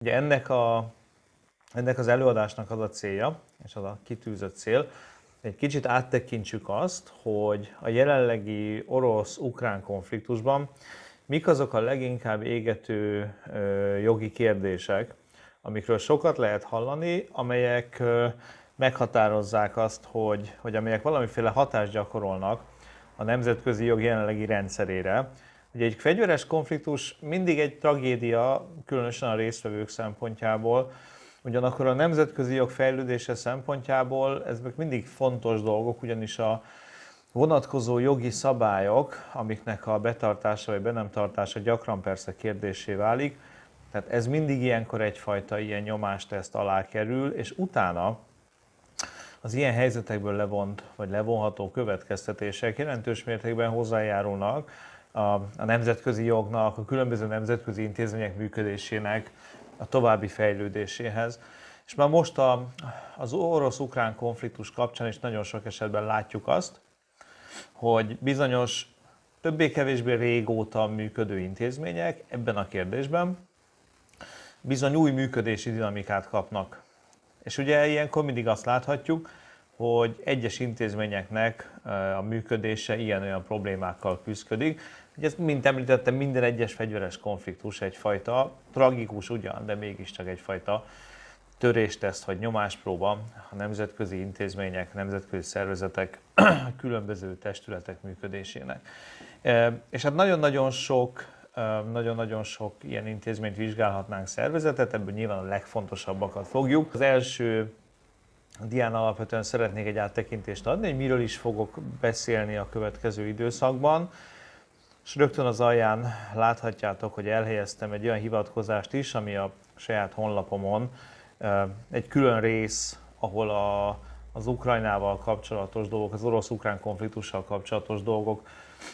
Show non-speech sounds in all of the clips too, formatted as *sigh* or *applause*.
Ugye ennek, a, ennek az előadásnak az a célja, és az a kitűzött cél, egy kicsit áttekintsük azt, hogy a jelenlegi orosz-ukrán konfliktusban mik azok a leginkább égető jogi kérdések, amikről sokat lehet hallani, amelyek meghatározzák azt, hogy, hogy amelyek valamiféle hatást gyakorolnak a nemzetközi jog jelenlegi rendszerére. Ugye egy fegyveres konfliktus mindig egy tragédia, különösen a résztvevők szempontjából, ugyanakkor a nemzetközi jog fejlődése szempontjából ezek mindig fontos dolgok, ugyanis a vonatkozó jogi szabályok, amiknek a betartása vagy be nem tartása gyakran persze kérdésé válik, tehát ez mindig ilyenkor egyfajta ilyen nyomásteszt alá kerül, és utána az ilyen helyzetekből levont, vagy levonható következtetések jelentős mértékben hozzájárulnak a, a nemzetközi jognak, a különböző nemzetközi intézmények működésének a további fejlődéséhez. És már most a, az orosz-ukrán konfliktus kapcsán is nagyon sok esetben látjuk azt, hogy bizonyos többé-kevésbé régóta működő intézmények ebben a kérdésben bizony új működési dinamikát kapnak. És ugye ilyenkor mindig azt láthatjuk, hogy egyes intézményeknek a működése ilyen-olyan problémákkal küzdik. Ugye ez, mint említettem, minden egyes fegyveres konfliktus egyfajta tragikus ugyan, de mégiscsak egyfajta törésteszt vagy nyomáspróba a nemzetközi intézmények, nemzetközi szervezetek, *clears throat* különböző testületek működésének. És hát nagyon-nagyon sok nagyon-nagyon sok ilyen intézményt vizsgálhatnánk szervezetet, ebből nyilván a legfontosabbakat fogjuk. Az első dián alapvetően szeretnék egy áttekintést adni, hogy miről is fogok beszélni a következő időszakban. És rögtön az alján láthatjátok, hogy elhelyeztem egy olyan hivatkozást is, ami a saját honlapomon egy külön rész, ahol a, az Ukrajnával kapcsolatos dolgok, az orosz-ukrán konfliktussal kapcsolatos dolgok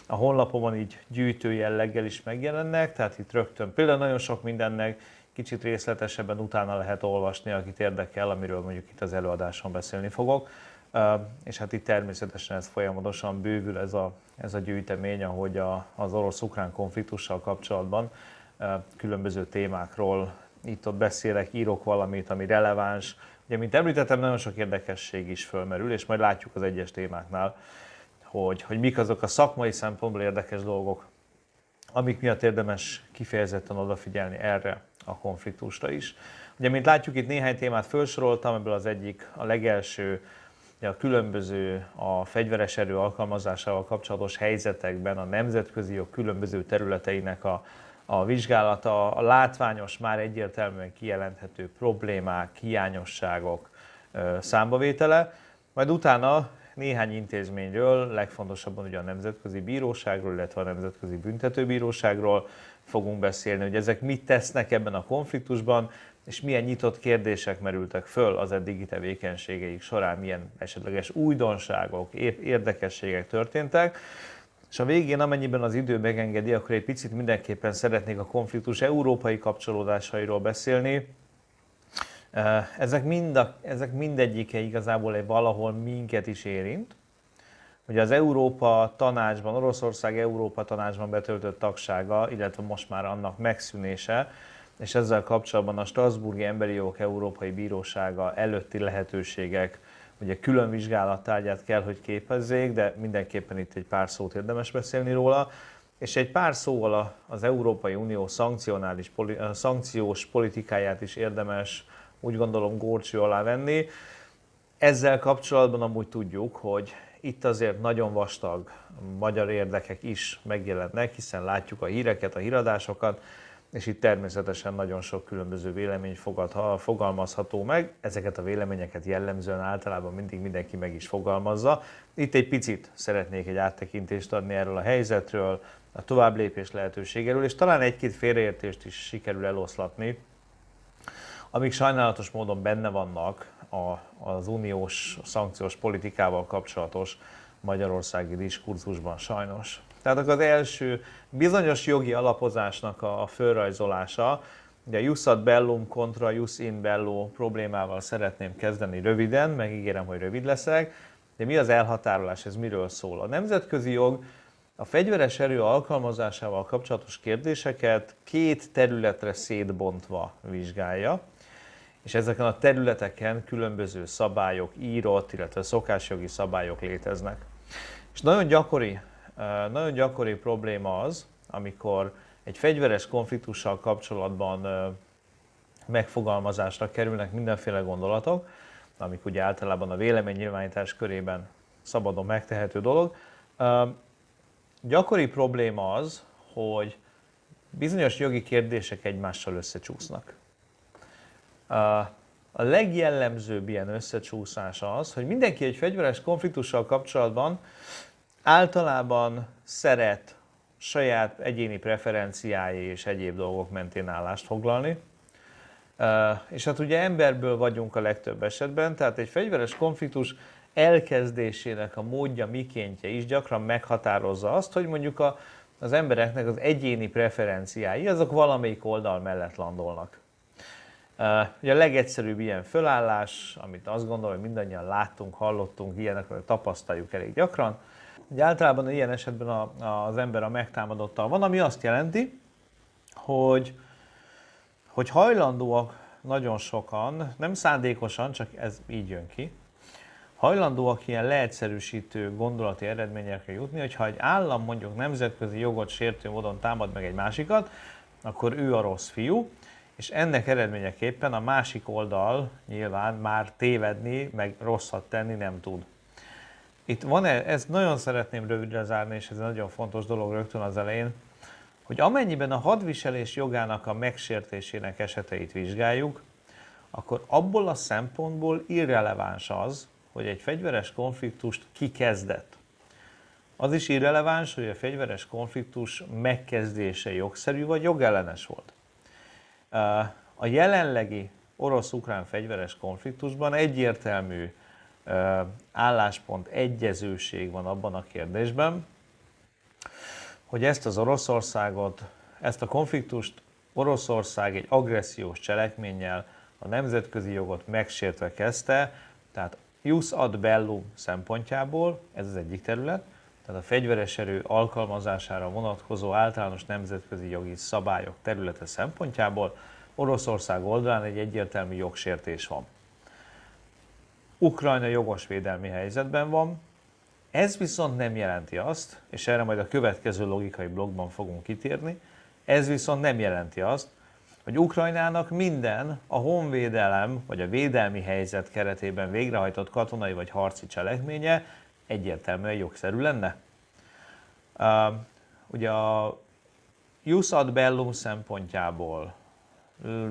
a honlapomon így gyűjtő jelleggel is megjelennek, tehát itt rögtön például nagyon sok mindennek kicsit részletesebben utána lehet olvasni, akit érdekel, amiről mondjuk itt az előadáson beszélni fogok. És hát itt természetesen ez folyamatosan bővül ez a, ez a gyűjtemény, ahogy a, az orosz-ukrán konfliktussal kapcsolatban különböző témákról itt-ott beszélek, írok valamit, ami releváns. Ugye, mint említettem, nagyon sok érdekesség is fölmerül, és majd látjuk az egyes témáknál, hogy, hogy mik azok a szakmai szempontból érdekes dolgok, amik miatt érdemes kifejezetten odafigyelni erre a konfliktusra is. Ugye, mint látjuk, itt néhány témát felsoroltam, ebből az egyik, a legelső, a különböző a fegyveres erő alkalmazásával kapcsolatos helyzetekben a nemzetközi jog különböző területeinek a, a vizsgálata, a látványos, már egyértelműen kijelenthető problémák, hiányosságok számbavétele, majd utána néhány intézményről, legfontosabban ugye a Nemzetközi Bíróságról, illetve a Nemzetközi Büntetőbíróságról fogunk beszélni, hogy ezek mit tesznek ebben a konfliktusban, és milyen nyitott kérdések merültek föl az eddigi tevékenységeik során, milyen esetleges újdonságok, érdekességek történtek. És a végén, amennyiben az idő megengedi, akkor egy picit mindenképpen szeretnék a konfliktus európai kapcsolódásairól beszélni, ezek, mind a, ezek mindegyike igazából egy valahol minket is érint. Ugye az Európa tanácsban, Oroszország Európa tanácsban betöltött tagsága, illetve most már annak megszűnése, és ezzel kapcsolatban a Strasburgi Emberi Jogok Európai Bírósága előtti lehetőségek ugye külön vizsgálattárgyát kell, hogy képezzék, de mindenképpen itt egy pár szót érdemes beszélni róla. És egy pár szóval az Európai Unió szankcionális, szankciós politikáját is érdemes úgy gondolom górcső alá venni. Ezzel kapcsolatban amúgy tudjuk, hogy itt azért nagyon vastag magyar érdekek is megjelennek, hiszen látjuk a híreket, a híradásokat, és itt természetesen nagyon sok különböző vélemény fogad, fogalmazható meg. Ezeket a véleményeket jellemzően általában mindig mindenki meg is fogalmazza. Itt egy picit szeretnék egy áttekintést adni erről a helyzetről, a továbblépés lehetőségéről, és talán egy-két félreértést is sikerül eloszlatni, amik sajnálatos módon benne vannak a, az uniós szankciós politikával kapcsolatos magyarországi diskurzusban sajnos. Tehát az első bizonyos jogi alapozásnak a fölrajzolása, ugye a jus bellum kontra jus in bello problémával szeretném kezdeni röviden, megígérem, hogy rövid leszek, de mi az elhatárolás, ez miről szól? A nemzetközi jog a fegyveres erő alkalmazásával kapcsolatos kérdéseket két területre szétbontva vizsgálja, és ezeken a területeken különböző szabályok, írott, illetve szokásjogi szabályok léteznek. És nagyon gyakori, nagyon gyakori probléma az, amikor egy fegyveres konfliktussal kapcsolatban megfogalmazásra kerülnek mindenféle gondolatok, amik ugye általában a véleménynyilvánítás körében szabadon megtehető dolog. Gyakori probléma az, hogy bizonyos jogi kérdések egymással összecsúsznak. A legjellemzőbb ilyen összecsúszás az, hogy mindenki egy fegyveres konfliktussal kapcsolatban általában szeret saját egyéni preferenciái és egyéb dolgok mentén állást foglalni. És hát ugye emberből vagyunk a legtöbb esetben, tehát egy fegyveres konfliktus elkezdésének a módja, mikéntje is gyakran meghatározza azt, hogy mondjuk a, az embereknek az egyéni preferenciái, azok valamelyik oldal mellett landolnak. Ugye a legegyszerűbb ilyen fölállás, amit azt gondolom, hogy mindannyian láttunk, hallottunk, ilyenekről tapasztaljuk elég gyakran. Ugye általában ilyen esetben a, az ember a megtámadottal van, ami azt jelenti, hogy, hogy hajlandóak nagyon sokan, nem szándékosan, csak ez így jön ki, hajlandóak ilyen leegyszerűsítő gondolati eredményekre jutni, hogyha egy állam mondjuk nemzetközi jogot sértő módon támad meg egy másikat, akkor ő a rossz fiú, és ennek eredményeképpen a másik oldal nyilván már tévedni, meg rosszat tenni nem tud. Itt van -e, ezt nagyon szeretném rövidre zárni, és ez egy nagyon fontos dolog rögtön az elején, hogy amennyiben a hadviselés jogának a megsértésének eseteit vizsgáljuk, akkor abból a szempontból irreleváns az, hogy egy fegyveres konfliktust ki kezdett. Az is irreleváns, hogy a fegyveres konfliktus megkezdése jogszerű vagy jogellenes volt. A jelenlegi orosz-ukrán fegyveres konfliktusban egyértelmű álláspont, egyezőség van abban a kérdésben, hogy ezt az Oroszországot, ezt a konfliktust Oroszország egy agressziós cselekménnyel a nemzetközi jogot megsértve kezdte, tehát jus ad bellum szempontjából, ez az egyik terület, tehát a fegyveres erő alkalmazására vonatkozó általános nemzetközi jogi szabályok területe szempontjából Oroszország oldalán egy egyértelmű jogsértés van. Ukrajna jogos védelmi helyzetben van, ez viszont nem jelenti azt, és erre majd a következő logikai blogban fogunk kitérni, ez viszont nem jelenti azt, hogy Ukrajnának minden a honvédelem vagy a védelmi helyzet keretében végrehajtott katonai vagy harci cselekménye egyértelműen jogszerű lenne. Uh, ugye a Jus ad bellum szempontjából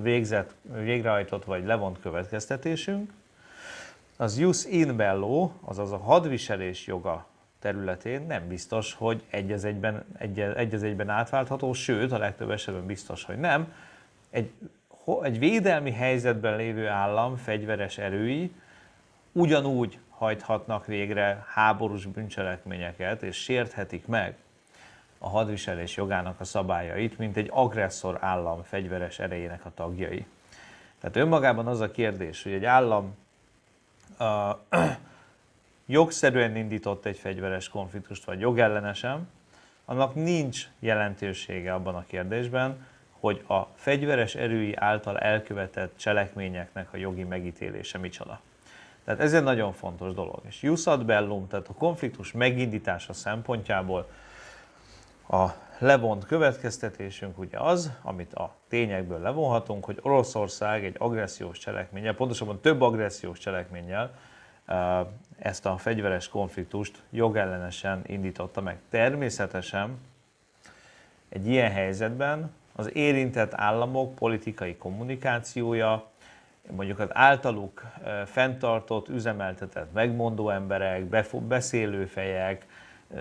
végzett, végrehajtott vagy levont következtetésünk, az Jus in bello, azaz a hadviselés joga területén nem biztos, hogy egy az egyben, egy, egy az egyben átváltható, sőt, a legtöbb esetben biztos, hogy nem, egy, egy védelmi helyzetben lévő állam fegyveres erői ugyanúgy hajthatnak végre háborús bűncselekményeket, és sérthetik meg a hadviselés jogának a szabályait, mint egy agresszor állam fegyveres erejének a tagjai. Tehát önmagában az a kérdés, hogy egy állam *clears throat* jogszerűen indított egy fegyveres konfliktust, vagy jogellenesen, annak nincs jelentősége abban a kérdésben, hogy a fegyveres erői által elkövetett cselekményeknek a jogi megítélése micsoda. Tehát ez egy nagyon fontos dolog. És Jusad Bellum, tehát a konfliktus megindítása szempontjából a levont következtetésünk ugye az, amit a tényekből levonhatunk, hogy Oroszország egy agressziós cselekménnyel, pontosabban több agressziós cselekménnyel ezt a fegyveres konfliktust jogellenesen indította meg. Természetesen egy ilyen helyzetben az érintett államok politikai kommunikációja, mondjuk az általuk fenntartott, üzemeltetett megmondó emberek, beszélőfejek,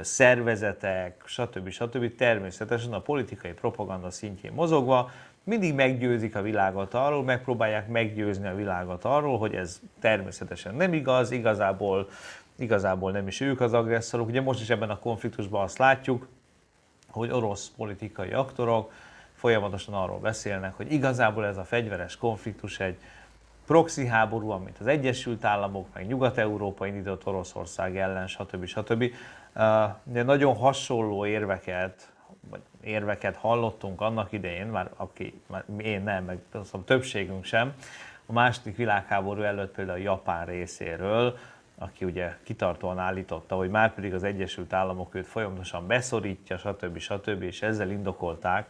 szervezetek, stb. stb. természetesen a politikai propaganda szintjén mozogva mindig meggyőzik a világot arról, megpróbálják meggyőzni a világot arról, hogy ez természetesen nem igaz, igazából, igazából nem is ők az agresszorok. Ugye most is ebben a konfliktusban azt látjuk, hogy orosz politikai aktorok folyamatosan arról beszélnek, hogy igazából ez a fegyveres konfliktus egy proxy háború, mint az Egyesült Államok, meg Nyugat-Európa indított Oroszország ellen, stb. stb. De nagyon hasonló érveket, vagy érveket hallottunk annak idején, már aki, már én nem, meg szóval többségünk sem, a második világháború előtt például a Japán részéről, aki ugye kitartóan állította, hogy már pedig az Egyesült Államok őt folyamatosan beszorítja, stb. stb. és ezzel indokolták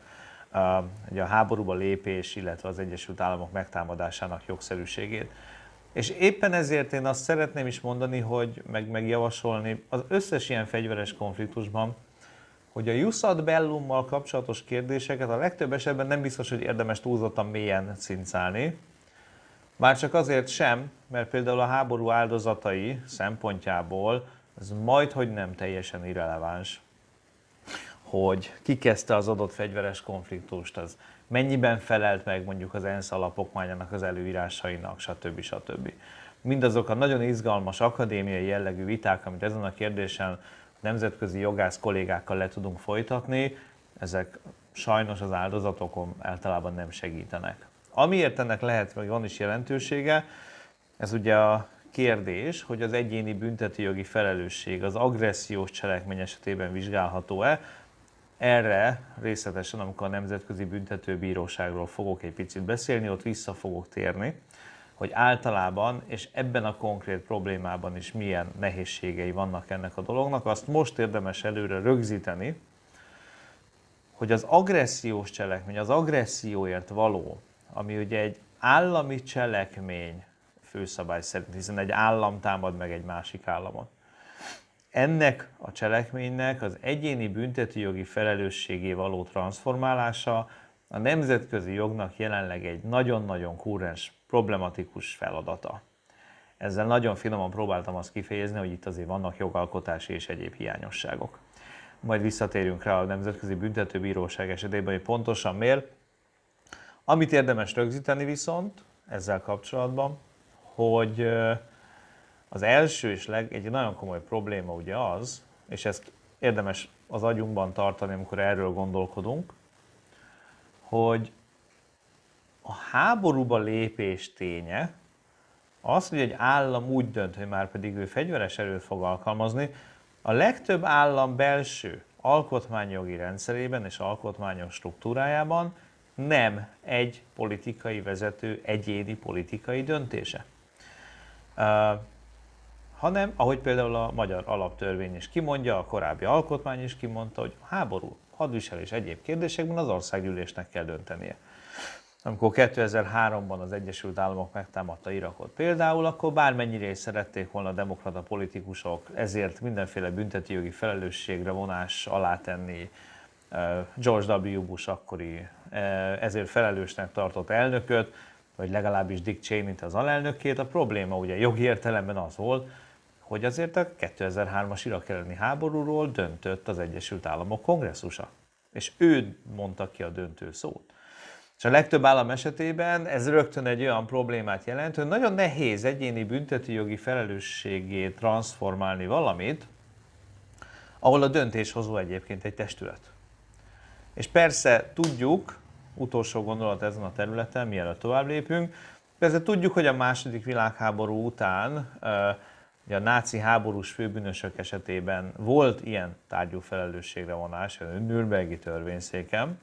ugye a háborúba lépés, illetve az Egyesült Államok megtámadásának jogszerűségét. És éppen ezért én azt szeretném is mondani, hogy meg, megjavasolni az összes ilyen fegyveres konfliktusban, hogy a Jussad Bellummal kapcsolatos kérdéseket a legtöbb esetben nem biztos, hogy érdemes túlzottan mélyen cincálni, már csak azért sem, mert például a háború áldozatai szempontjából ez majd, hogy nem teljesen irreleváns, hogy ki kezdte az adott fegyveres konfliktust, az mennyiben felelt meg mondjuk az ENSZ alapokmányának az előírásainak, stb. stb. Mindazok a nagyon izgalmas akadémiai jellegű viták, amit ezen a kérdésen nemzetközi jogász kollégákkal le tudunk folytatni, ezek sajnos az áldozatokon általában nem segítenek. Amiért ennek lehet, vagy van is jelentősége, ez ugye a kérdés, hogy az egyéni büntetőjogi felelősség az agressziós cselekmény esetében vizsgálható-e. Erre részletesen, amikor a Nemzetközi Büntetőbíróságról fogok egy picit beszélni, ott vissza fogok térni, hogy általában, és ebben a konkrét problémában is milyen nehézségei vannak ennek a dolognak, azt most érdemes előre rögzíteni, hogy az agressziós cselekmény, az agresszióért való ami ugye egy állami cselekmény főszabály szerint, hiszen egy állam támad meg egy másik államot. Ennek a cselekménynek az egyéni büntetőjogi felelősségé való transformálása a nemzetközi jognak jelenleg egy nagyon-nagyon kúrens, problematikus feladata. Ezzel nagyon finoman próbáltam azt kifejezni, hogy itt azért vannak jogalkotási és egyéb hiányosságok. Majd visszatérünk rá a Nemzetközi Büntetőbíróság esetében, hogy pontosan miért, amit érdemes rögzíteni viszont ezzel kapcsolatban, hogy az első és leg, egy nagyon komoly probléma ugye az, és ezt érdemes az agyunkban tartani, amikor erről gondolkodunk, hogy a háborúba lépés ténye az, hogy egy állam úgy dönt, hogy már pedig ő fegyveres erőt fog alkalmazni, a legtöbb állam belső alkotmányjogi rendszerében és alkotmányos struktúrájában nem egy politikai vezető egyéni politikai döntése. Hanem, ahogy például a magyar alaptörvény is kimondja, a korábbi alkotmány is kimondta, hogy háború, hadviselés egyéb kérdésekben az országgyűlésnek kell döntenie. Amikor 2003-ban az Egyesült Államok megtámadta Irakot például, akkor bármennyire is szerették volna a demokrata politikusok ezért mindenféle büntetőjogi felelősségre vonás alá tenni George W. Bush akkori ezért felelősnek tartott elnököt, vagy legalábbis Dick Cheney-t az alelnökét. A probléma ugye jogi értelemben az volt, hogy azért a 2003-as Irak elleni háborúról döntött az Egyesült Államok kongresszusa. És ő mondta ki a döntő szót. És a legtöbb állam esetében ez rögtön egy olyan problémát jelent, hogy nagyon nehéz egyéni büntetőjogi felelősségét transformálni valamit, ahol a döntéshozó egyébként egy testület. És persze tudjuk, utolsó gondolat ezen a területen, mielőtt tovább lépünk, persze tudjuk, hogy a második világháború után ugye a náci háborús főbűnösök esetében volt ilyen tárgyú felelősségre vonás, a Nürnbergi törvényszéken,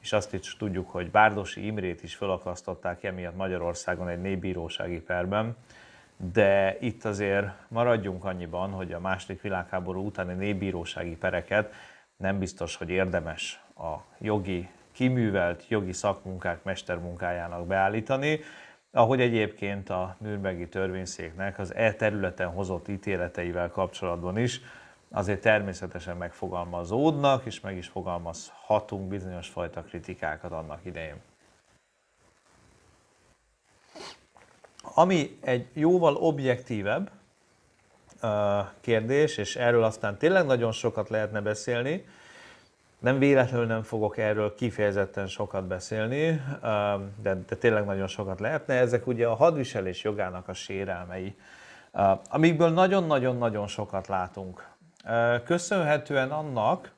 és azt is tudjuk, hogy Bárdosi Imrét is felakasztották emiatt Magyarországon egy népbírósági perben, de itt azért maradjunk annyiban, hogy a második világháború utáni népbírósági pereket nem biztos, hogy érdemes a jogi, kiművelt jogi szakmunkák mestermunkájának beállítani, ahogy egyébként a Nürnbergi törvényszéknek az e területen hozott ítéleteivel kapcsolatban is azért természetesen megfogalmazódnak, és meg is fogalmazhatunk bizonyos fajta kritikákat annak idején. Ami egy jóval objektívebb kérdés, és erről aztán tényleg nagyon sokat lehetne beszélni, nem véletlenül nem fogok erről kifejezetten sokat beszélni, de, de tényleg nagyon sokat lehetne. Ezek ugye a hadviselés jogának a sérelmei, amikből nagyon-nagyon-nagyon sokat látunk. Köszönhetően annak,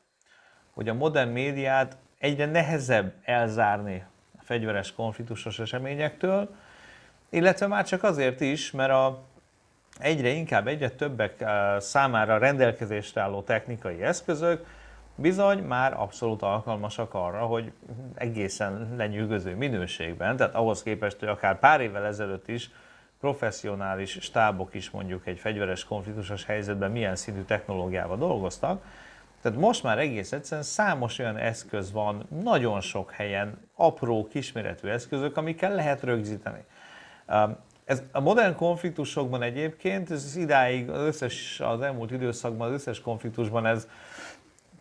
hogy a modern médiát egyre nehezebb elzárni a fegyveres konfliktusos eseményektől, illetve már csak azért is, mert a egyre inkább, egyre többek számára rendelkezésre álló technikai eszközök bizony már abszolút alkalmasak arra, hogy egészen lenyűgöző minőségben, tehát ahhoz képest, hogy akár pár évvel ezelőtt is professzionális stábok is mondjuk egy fegyveres konfliktusos helyzetben milyen szintű technológiával dolgoztak, tehát most már egész egyszerűen számos olyan eszköz van, nagyon sok helyen, apró, kisméretű eszközök, amikkel lehet rögzíteni. Ez a modern konfliktusokban egyébként, ez idáig az összes, az elmúlt időszakban, az összes konfliktusban ez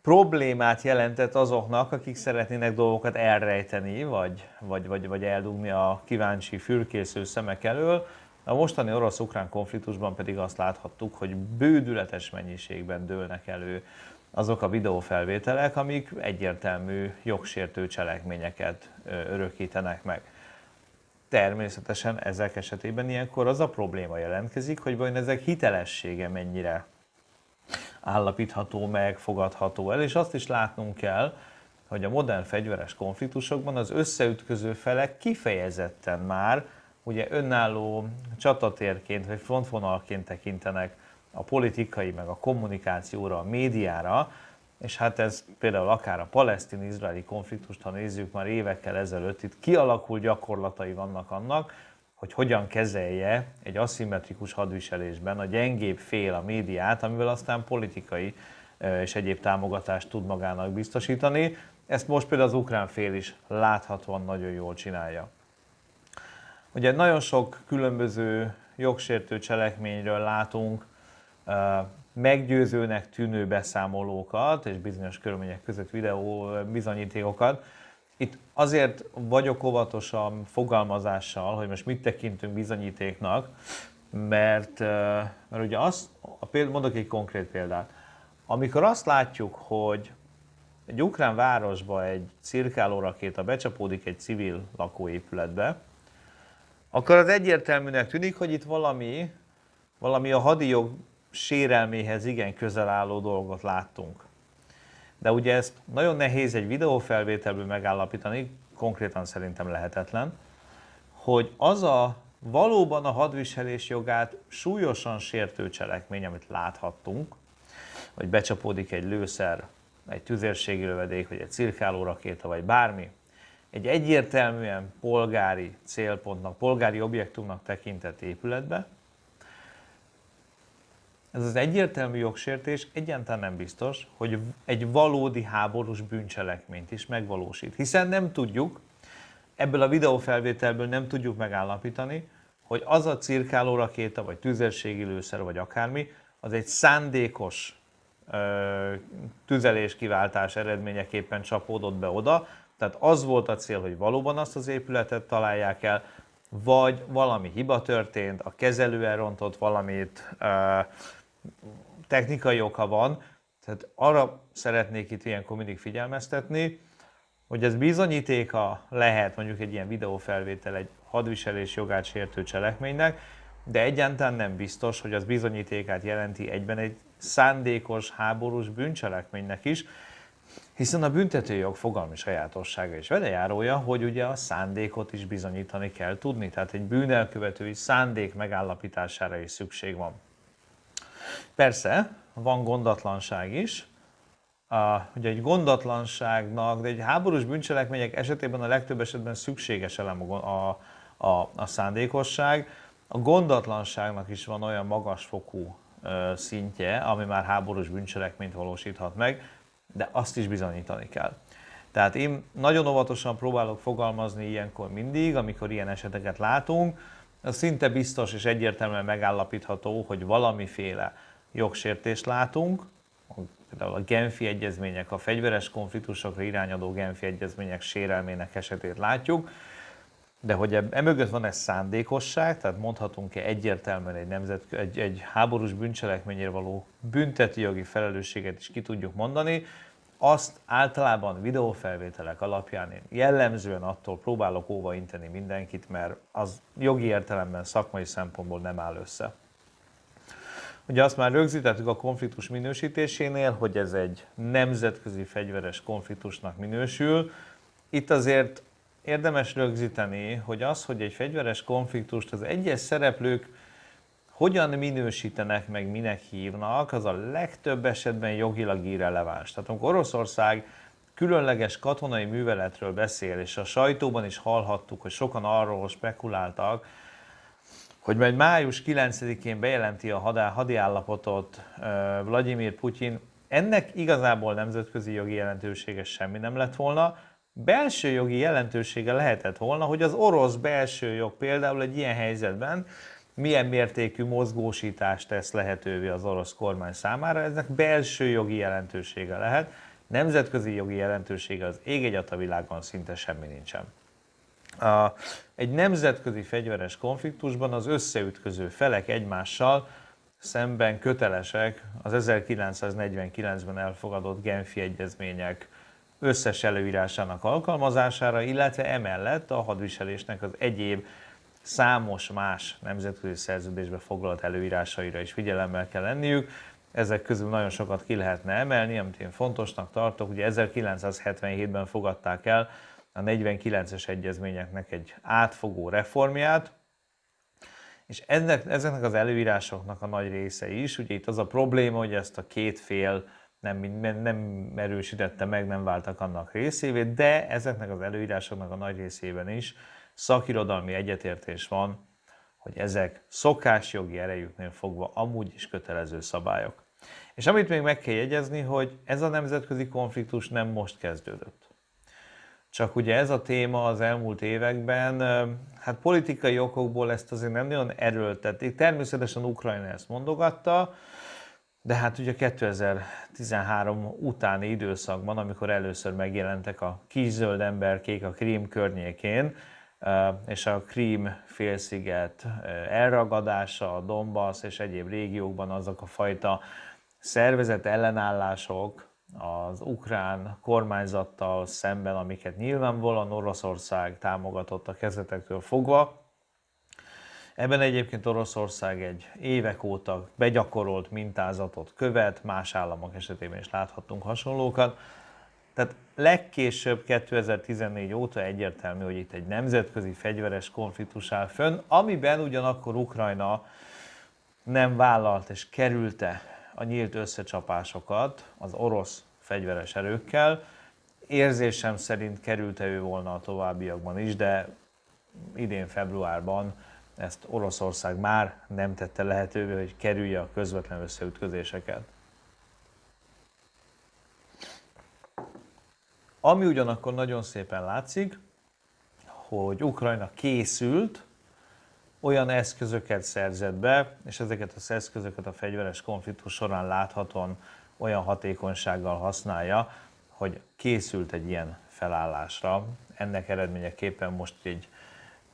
problémát jelentett azoknak, akik szeretnének dolgokat elrejteni, vagy, vagy, vagy, vagy eldugni a kíváncsi, fürkésző szemek elől. A mostani orosz-ukrán konfliktusban pedig azt láthattuk, hogy bődületes mennyiségben dőlnek elő azok a videófelvételek, amik egyértelmű jogsértő cselekményeket örökítenek meg. Természetesen ezek esetében ilyenkor az a probléma jelentkezik, hogy vajon ezek hitelessége mennyire állapítható meg, fogadható el, és azt is látnunk kell, hogy a modern fegyveres konfliktusokban az összeütköző felek kifejezetten már ugye önálló csatatérként vagy frontvonalként tekintenek a politikai, meg a kommunikációra, a médiára, és hát ez például akár a palesztin-izraeli konfliktust, ha nézzük már évekkel ezelőtt, itt kialakult gyakorlatai vannak annak, hogy hogyan kezelje egy aszimmetrikus hadviselésben a gyengébb fél a médiát, amivel aztán politikai és egyéb támogatást tud magának biztosítani. Ezt most például az ukrán fél is láthatóan nagyon jól csinálja. Ugye nagyon sok különböző jogsértő cselekményről látunk meggyőzőnek tűnő beszámolókat és bizonyos körülmények között videó bizonyítékokat. Itt azért vagyok óvatosan fogalmazással, hogy most mit tekintünk bizonyítéknak, mert, mert ugye azt, a péld, mondok egy konkrét példát. Amikor azt látjuk, hogy egy ukrán városba egy cirkáló rakéta becsapódik egy civil lakóépületbe, akkor az egyértelműnek tűnik, hogy itt valami, valami a hadijog sérelméhez igen közel álló dolgot láttunk. De ugye ezt nagyon nehéz egy videófelvételből megállapítani, konkrétan szerintem lehetetlen, hogy az a valóban a hadviselés jogát súlyosan sértő cselekmény, amit láthattunk, hogy becsapódik egy lőszer, egy tüzérségi lövedék, vagy egy cirkáló rakéta, vagy bármi, egy egyértelműen polgári célpontnak, polgári objektumnak tekintett épületbe, ez az egyértelmű jogsértés egyáltalán nem biztos, hogy egy valódi háborús bűncselekményt is megvalósít. Hiszen nem tudjuk, ebből a videófelvételből nem tudjuk megállapítani, hogy az a cirkáló rakéta, vagy tüzérségi lőszer, vagy akármi, az egy szándékos ö, tüzeléskiváltás eredményeképpen csapódott be oda, tehát az volt a cél, hogy valóban azt az épületet találják el, vagy valami hiba történt, a kezelő elrontott valamit, ö, technikai oka van, tehát arra szeretnék itt ilyenkor mindig figyelmeztetni, hogy ez bizonyítéka lehet mondjuk egy ilyen videófelvétel egy hadviselés jogát sértő cselekménynek, de egyáltalán nem biztos, hogy az bizonyítékát jelenti egyben egy szándékos háborús bűncselekménynek is, hiszen a büntetőjog fogalmi sajátossága is velejárója, hogy ugye a szándékot is bizonyítani kell tudni, tehát egy bűnelkövetői szándék megállapítására is szükség van. Persze, van gondatlanság is, a, ugye egy gondatlanságnak, de egy háborús bűncselekmények esetében a legtöbb esetben szükséges elem a, a, a, szándékosság. A gondatlanságnak is van olyan magasfokú ö, szintje, ami már háborús bűncselekményt valósíthat meg, de azt is bizonyítani kell. Tehát én nagyon óvatosan próbálok fogalmazni ilyenkor mindig, amikor ilyen eseteket látunk, az szinte biztos és egyértelműen megállapítható, hogy valamiféle jogsértést látunk, például a Genfi egyezmények, a fegyveres konfliktusokra irányadó Genfi egyezmények sérelmének esetét látjuk, de hogy emögött van ez szándékosság, tehát mondhatunk-e egyértelműen egy, nemzet, egy, egy háborús bűncselekményért való bünteti jogi felelősséget is ki tudjuk mondani, azt általában videófelvételek alapján én jellemzően attól próbálok óvainteni mindenkit, mert az jogi értelemben szakmai szempontból nem áll össze. Ugye azt már rögzítettük a konfliktus minősítésénél, hogy ez egy nemzetközi fegyveres konfliktusnak minősül. Itt azért érdemes rögzíteni, hogy az, hogy egy fegyveres konfliktust az egyes szereplők hogyan minősítenek meg, minek hívnak, az a legtöbb esetben jogilag irreleváns. Tehát amikor Oroszország különleges katonai műveletről beszél, és a sajtóban is hallhattuk, hogy sokan arról spekuláltak, hogy majd május 9-én bejelenti a hadi állapotot Vladimir Putyin, ennek igazából nemzetközi jogi jelentősége semmi nem lett volna, belső jogi jelentősége lehetett volna, hogy az orosz belső jog például egy ilyen helyzetben milyen mértékű mozgósítást tesz lehetővé az orosz kormány számára, eznek belső jogi jelentősége lehet, nemzetközi jogi jelentősége az ég a világon szinte semmi nincsen. Egy nemzetközi fegyveres konfliktusban az összeütköző felek egymással szemben kötelesek az 1949-ben elfogadott Genfi egyezmények összes előírásának alkalmazására, illetve emellett a hadviselésnek az egyéb számos más nemzetközi szerződésbe foglalt előírásaira is figyelemmel kell lenniük. Ezek közül nagyon sokat ki lehetne emelni, amit én fontosnak tartok. Ugye 1977-ben fogadták el a 49-es egyezményeknek egy átfogó reformját, és ennek, ezeknek az előírásoknak a nagy része is, ugye itt az a probléma, hogy ezt a két fél nem, nem erősítette meg, nem váltak annak részévé, de ezeknek az előírásoknak a nagy részében is szakirodalmi egyetértés van, hogy ezek szokásjogi erejüknél fogva amúgy is kötelező szabályok. És amit még meg kell jegyezni, hogy ez a nemzetközi konfliktus nem most kezdődött. Csak ugye ez a téma az elmúlt években, hát politikai okokból ezt azért nem nagyon erőltették. Természetesen Ukrajna ezt mondogatta, de hát ugye 2013 utáni időszakban, amikor először megjelentek a kis zöld emberkék a Krím környékén, és a Krím félsziget elragadása, a Donbass és egyéb régiókban azok a fajta szervezet ellenállások az ukrán kormányzattal szemben, amiket nyilvánvalóan Oroszország támogatott a kezdetektől fogva. Ebben egyébként Oroszország egy évek óta begyakorolt mintázatot követ, más államok esetében is láthattunk hasonlókat. Tehát legkésőbb 2014 óta egyértelmű, hogy itt egy nemzetközi fegyveres konfliktus áll fönn, amiben ugyanakkor Ukrajna nem vállalt és kerülte a nyílt összecsapásokat az orosz fegyveres erőkkel. Érzésem szerint kerülte ő volna a továbbiakban is, de idén februárban ezt Oroszország már nem tette lehetővé, hogy kerülje a közvetlen összeütközéseket. Ami ugyanakkor nagyon szépen látszik, hogy Ukrajna készült, olyan eszközöket szerzett be, és ezeket az eszközöket a fegyveres konfliktus során láthatóan olyan hatékonysággal használja, hogy készült egy ilyen felállásra. Ennek eredményeképpen most egy,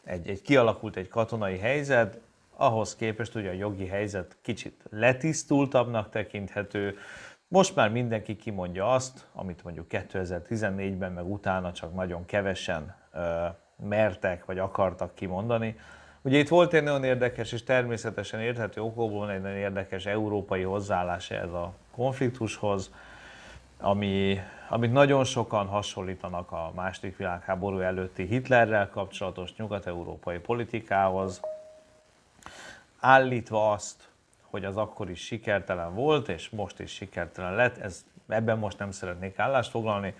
egy, egy kialakult egy katonai helyzet, ahhoz képest ugye a jogi helyzet kicsit letisztultabbnak tekinthető, most már mindenki kimondja azt, amit mondjuk 2014-ben, meg utána csak nagyon kevesen ö, mertek vagy akartak kimondani. Ugye itt volt egy nagyon érdekes és természetesen érthető okokból egy nagyon érdekes európai hozzáállás ez a konfliktushoz, ami, amit nagyon sokan hasonlítanak a második világháború előtti Hitlerrel kapcsolatos nyugat-európai politikához, állítva azt, hogy az akkor is sikertelen volt, és most is sikertelen lett. Ez, ebben most nem szeretnék állást foglalni,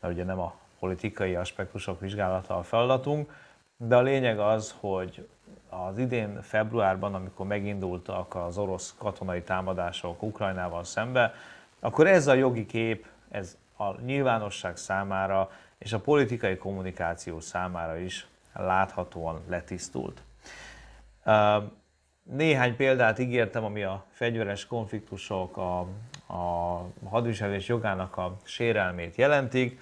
mert ugye nem a politikai aspektusok vizsgálata a feladatunk, de a lényeg az, hogy az idén februárban, amikor megindultak az orosz katonai támadások Ukrajnával szembe, akkor ez a jogi kép, ez a nyilvánosság számára és a politikai kommunikáció számára is láthatóan letisztult. Néhány példát ígértem, ami a fegyveres konfliktusok, a, a hadviselés jogának a sérelmét jelentik,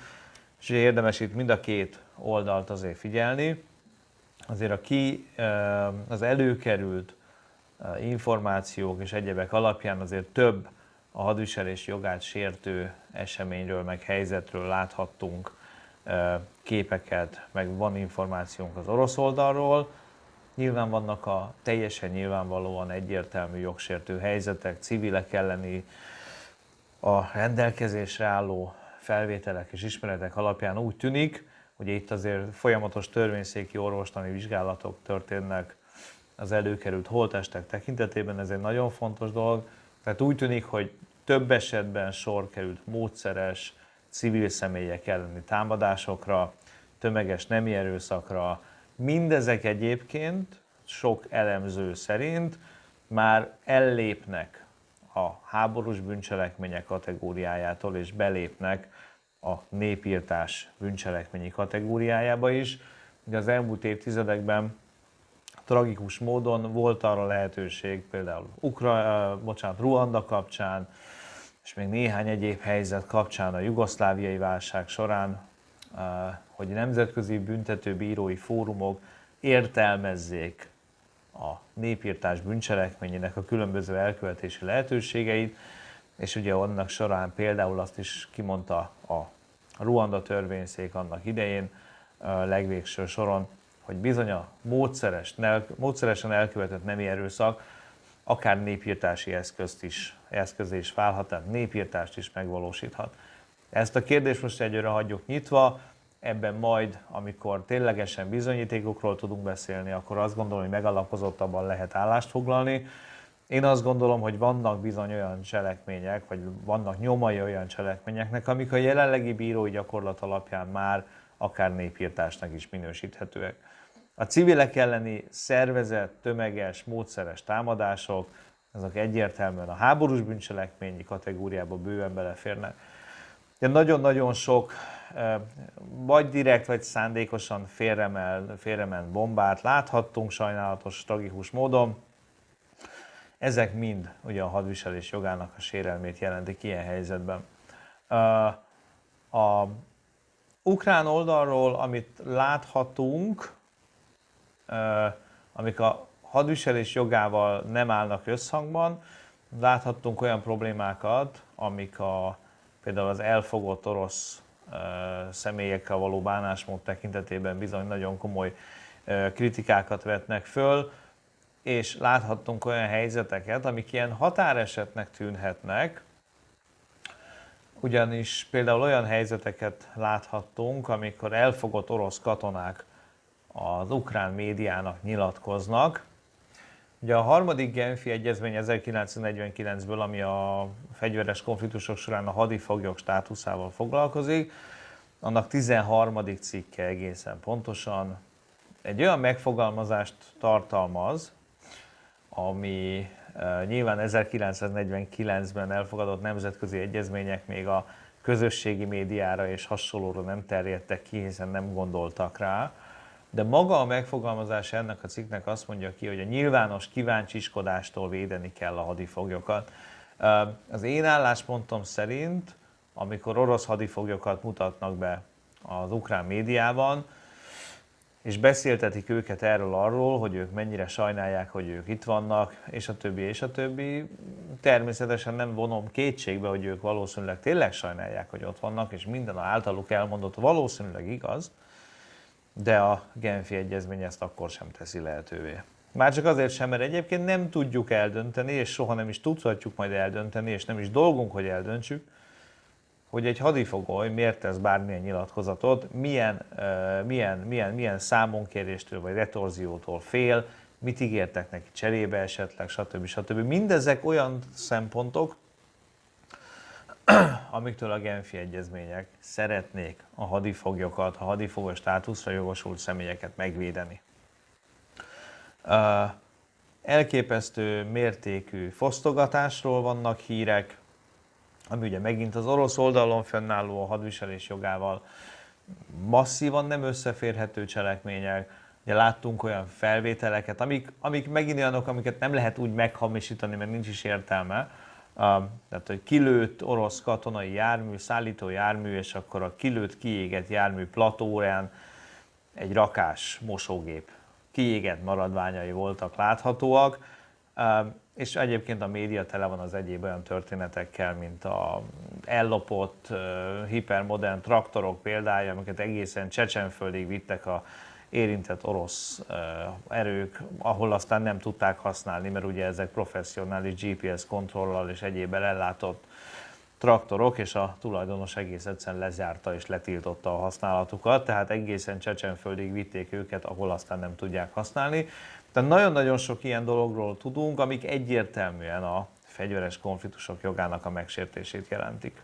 és érdemes itt mind a két oldalt azért figyelni. Azért a ki az előkerült információk és egyebek alapján azért több a hadviselés jogát sértő eseményről, meg helyzetről láthattunk képeket, meg van információnk az orosz oldalról, Nyilván vannak a teljesen nyilvánvalóan egyértelmű jogsértő helyzetek, civilek elleni a rendelkezésre álló felvételek és ismeretek alapján úgy tűnik, Ugye itt azért folyamatos törvényszéki orvostani vizsgálatok történnek az előkerült holtestek tekintetében, ez egy nagyon fontos dolog. Tehát úgy tűnik, hogy több esetben sor került módszeres civil személyek elleni támadásokra, tömeges nemi erőszakra. Mindezek egyébként sok elemző szerint már ellépnek a háborús bűncselekmények kategóriájától, és belépnek a népírtás bűncselekményi kategóriájába is. Ugye az elmúlt évtizedekben tragikus módon volt arra lehetőség, például Ukra, bocsánat, Ruanda kapcsán, és még néhány egyéb helyzet kapcsán a jugoszláviai válság során, hogy nemzetközi büntetőbírói fórumok értelmezzék a népírtás bűncselekményének a különböző elkövetési lehetőségeit, és ugye annak során például azt is kimondta a Ruanda törvényszék annak idején, legvégső soron, hogy bizony a módszeres, módszeresen elkövetett nemi erőszak akár népírtási eszközt is, eszköz is válhat, tehát népírtást is megvalósíthat. Ezt a kérdést most egyre hagyjuk nyitva, ebben majd, amikor ténylegesen bizonyítékokról tudunk beszélni, akkor azt gondolom, hogy megalapozottabban lehet állást foglalni. Én azt gondolom, hogy vannak bizony olyan cselekmények, vagy vannak nyomai olyan cselekményeknek, amik a jelenlegi bírói gyakorlat alapján már akár népírtásnak is minősíthetőek. A civilek elleni szervezett, tömeges, módszeres támadások, azok egyértelműen a háborús bűncselekményi kategóriába bőven beleférnek. De nagyon-nagyon sok vagy direkt, vagy szándékosan félremel, félrement bombát láthattunk sajnálatos, tragikus módon. Ezek mind ugye a hadviselés jogának a sérelmét jelentik ilyen helyzetben. A ukrán oldalról, amit láthatunk, amik a hadviselés jogával nem állnak összhangban, láthattunk olyan problémákat, amik a, például az elfogott orosz személyekkel való bánásmód tekintetében bizony nagyon komoly kritikákat vetnek föl, és láthattunk olyan helyzeteket, amik ilyen határesetnek tűnhetnek, ugyanis például olyan helyzeteket láthattunk, amikor elfogott orosz katonák az ukrán médiának nyilatkoznak. Ugye a harmadik Genfi egyezmény 1949-ből, ami a fegyveres konfliktusok során a hadifoglyok státuszával foglalkozik, annak 13. cikke egészen pontosan egy olyan megfogalmazást tartalmaz, ami e, nyilván 1949-ben elfogadott nemzetközi egyezmények még a közösségi médiára és hasonlóra nem terjedtek ki, hiszen nem gondoltak rá, de maga a megfogalmazás ennek a cikknek azt mondja ki, hogy a nyilvános kíváncsiskodástól védeni kell a hadifoglyokat. Az én álláspontom szerint, amikor orosz hadifoglyokat mutatnak be az ukrán médiában, és beszéltetik őket erről arról, hogy ők mennyire sajnálják, hogy ők itt vannak, és a többi, és a többi. Természetesen nem vonom kétségbe, hogy ők valószínűleg tényleg sajnálják, hogy ott vannak, és minden általuk elmondott valószínűleg igaz, de a Genfi Egyezmény ezt akkor sem teszi lehetővé. Már csak azért sem, mert egyébként nem tudjuk eldönteni, és soha nem is tudhatjuk majd eldönteni, és nem is dolgunk, hogy eldöntsük, hogy egy hadifogoly miért tesz bármilyen nyilatkozatot, milyen, uh, milyen, milyen, milyen számonkéréstől vagy retorziótól fél, mit ígértek neki cserébe esetleg, stb. stb. Mindezek olyan szempontok, *clears throat* amiktől a Genfi egyezmények szeretnék a hadifoglyokat, a hadifogos státuszra jogosult személyeket megvédeni. Elképesztő mértékű fosztogatásról vannak hírek, ami ugye megint az orosz oldalon fennálló a hadviselés jogával masszívan nem összeférhető cselekmények. Ugye láttunk olyan felvételeket, amik, amik megint olyanok, amiket nem lehet úgy meghamisítani, mert nincs is értelme, tehát hogy kilőtt orosz katonai jármű, szállító jármű, és akkor a kilőtt, kiégett jármű platórán egy rakás mosógép. Kiégett maradványai voltak láthatóak, és egyébként a média tele van az egyéb olyan történetekkel, mint a ellopott hipermodern traktorok példája, amiket egészen Csecsenföldig vittek a érintett orosz erők, ahol aztán nem tudták használni, mert ugye ezek professzionális GPS kontrollal és egyébben ellátott traktorok, és a tulajdonos egész egyszerűen lezárta és letiltotta a használatukat, tehát egészen Csecsenföldig vitték őket, ahol aztán nem tudják használni. Tehát nagyon-nagyon sok ilyen dologról tudunk, amik egyértelműen a fegyveres konfliktusok jogának a megsértését jelentik.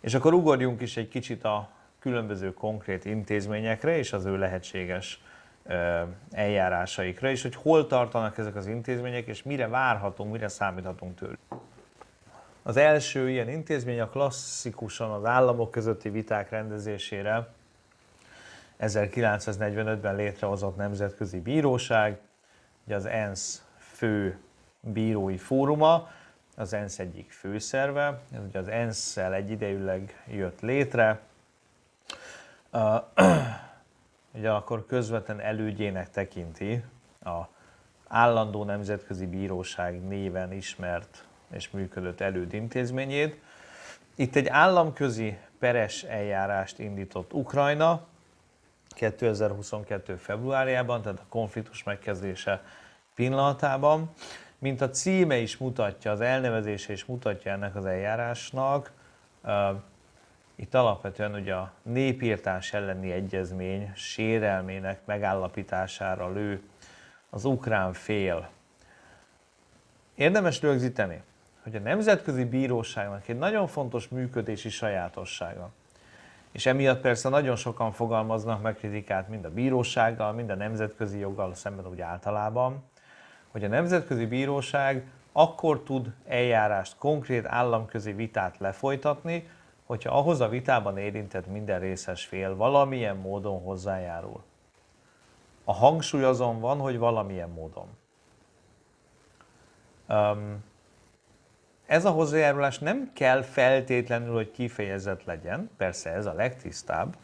És akkor ugorjunk is egy kicsit a különböző konkrét intézményekre és az ő lehetséges eljárásaikra, és hogy hol tartanak ezek az intézmények, és mire várhatunk, mire számíthatunk tőlük. Az első ilyen intézmény a klasszikusan az államok közötti viták rendezésére 1945-ben létrehozott Nemzetközi Bíróság, ugye az ENSZ fő bírói fóruma, az ENSZ egyik főszerve, ez ugye az ENSZ-szel egyidejűleg jött létre, *clears throat* ugye akkor közvetlen elődjének tekinti a állandó nemzetközi bíróság néven ismert és működött elődintézményét. Itt egy államközi peres eljárást indított Ukrajna 2022. februárjában, tehát a konfliktus megkezdése pillanatában. Mint a címe is mutatja, az elnevezése is mutatja ennek az eljárásnak, itt alapvetően ugye a népírtás elleni egyezmény sérelmének megállapítására lő az ukrán fél. Érdemes rögzíteni, hogy a Nemzetközi Bíróságnak egy nagyon fontos működési sajátossága. És emiatt persze nagyon sokan fogalmaznak meg kritikát mind a bírósággal, mind a nemzetközi joggal szemben úgy általában, hogy a Nemzetközi Bíróság akkor tud eljárást, konkrét államközi vitát lefolytatni, hogyha ahhoz a vitában érintett minden részes fél valamilyen módon hozzájárul. A hangsúly azon van, hogy valamilyen módon. Um, ez a hozzájárulás nem kell feltétlenül, hogy kifejezett legyen, persze ez a legtisztább,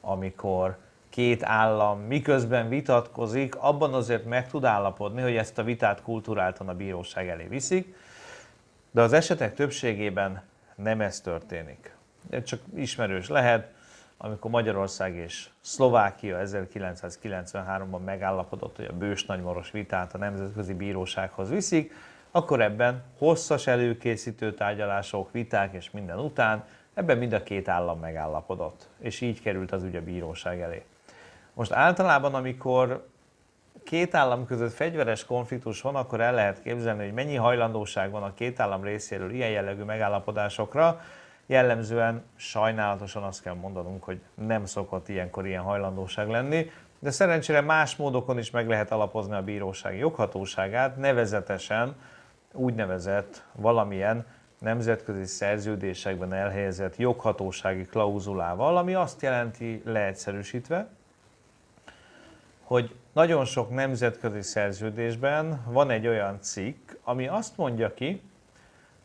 amikor két állam miközben vitatkozik, abban azért meg tud állapodni, hogy ezt a vitát kulturáltan a bíróság elé viszik, de az esetek többségében nem ez történik. Ez csak ismerős lehet, amikor Magyarország és Szlovákia 1993-ban megállapodott, hogy a bős nagymoros vitát a Nemzetközi Bírósághoz viszik, akkor ebben hosszas előkészítő tárgyalások, viták és minden után ebben mind a két állam megállapodott, és így került az ügy a bíróság elé. Most általában, amikor két állam között fegyveres konfliktus van, akkor el lehet képzelni, hogy mennyi hajlandóság van a két állam részéről ilyen jellegű megállapodásokra. Jellemzően sajnálatosan azt kell mondanunk, hogy nem szokott ilyenkor ilyen hajlandóság lenni, de szerencsére más módokon is meg lehet alapozni a bíróság joghatóságát, nevezetesen úgynevezett valamilyen nemzetközi szerződésekben elhelyezett joghatósági klauzulával, ami azt jelenti leegyszerűsítve, hogy nagyon sok nemzetközi szerződésben van egy olyan cikk, ami azt mondja ki,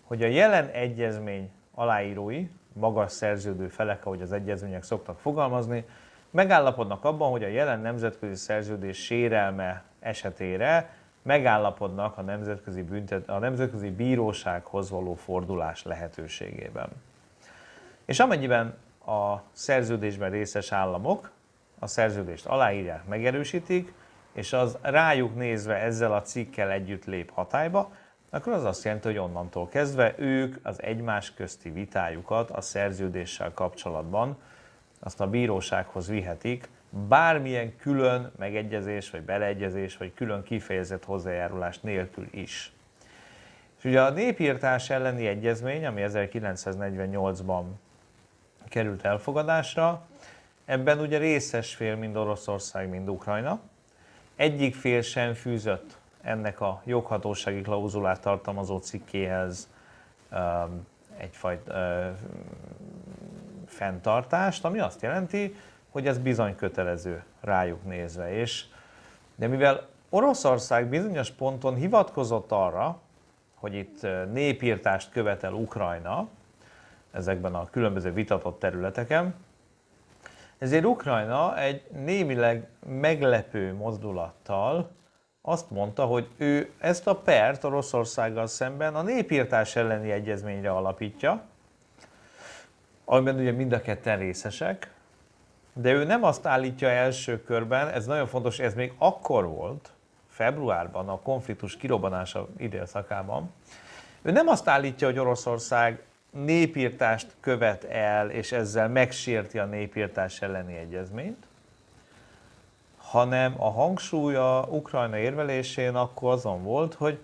hogy a jelen egyezmény aláírói, magas szerződő felek, ahogy az egyezmények szoktak fogalmazni, megállapodnak abban, hogy a jelen nemzetközi szerződés sérelme esetére megállapodnak a nemzetközi, büntet, a nemzetközi bírósághoz való fordulás lehetőségében. És amennyiben a szerződésben részes államok a szerződést aláírják, megerősítik, és az rájuk nézve ezzel a cikkel együtt lép hatályba, akkor az azt jelenti, hogy onnantól kezdve ők az egymás közti vitájukat a szerződéssel kapcsolatban azt a bírósághoz vihetik, bármilyen külön megegyezés, vagy beleegyezés, vagy külön kifejezett hozzájárulás nélkül is. És ugye a népírtás elleni egyezmény, ami 1948-ban került elfogadásra, ebben ugye részes fél mind Oroszország, mind Ukrajna. Egyik fél sem fűzött ennek a joghatósági klauzulát tartalmazó cikkéhez um, egyfajta fenntartást, ami azt jelenti, hogy ez bizony kötelező rájuk nézve. És, de mivel Oroszország bizonyos ponton hivatkozott arra, hogy itt népírtást követel Ukrajna, ezekben a különböző vitatott területeken, ezért Ukrajna egy némileg meglepő mozdulattal azt mondta, hogy ő ezt a pert Oroszországgal szemben a népírtás elleni egyezményre alapítja, amiben ugye mind a ketten részesek, de ő nem azt állítja első körben, ez nagyon fontos, ez még akkor volt, februárban, a konfliktus kirobbanása időszakában, ő nem azt állítja, hogy Oroszország népírtást követ el, és ezzel megsérti a népírtás elleni egyezményt, hanem a hangsúlya Ukrajna érvelésén akkor azon volt, hogy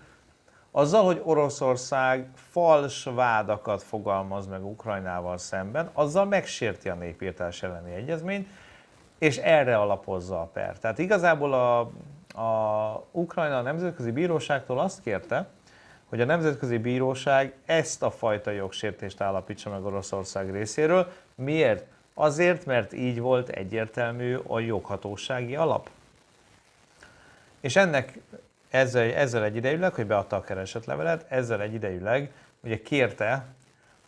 azzal, hogy Oroszország fals vádakat fogalmaz meg Ukrajnával szemben, azzal megsérti a népírtás elleni egyezményt, és erre alapozza a per. Tehát igazából a, a Ukrajna a Nemzetközi Bíróságtól azt kérte, hogy a Nemzetközi Bíróság ezt a fajta jogsértést állapítsa meg Oroszország részéről. Miért? Azért, mert így volt egyértelmű a joghatósági alap. És ennek ezzel, ezzel egyidejűleg, hogy beadta a keresetlevelet, ezzel egyidejűleg ugye kérte,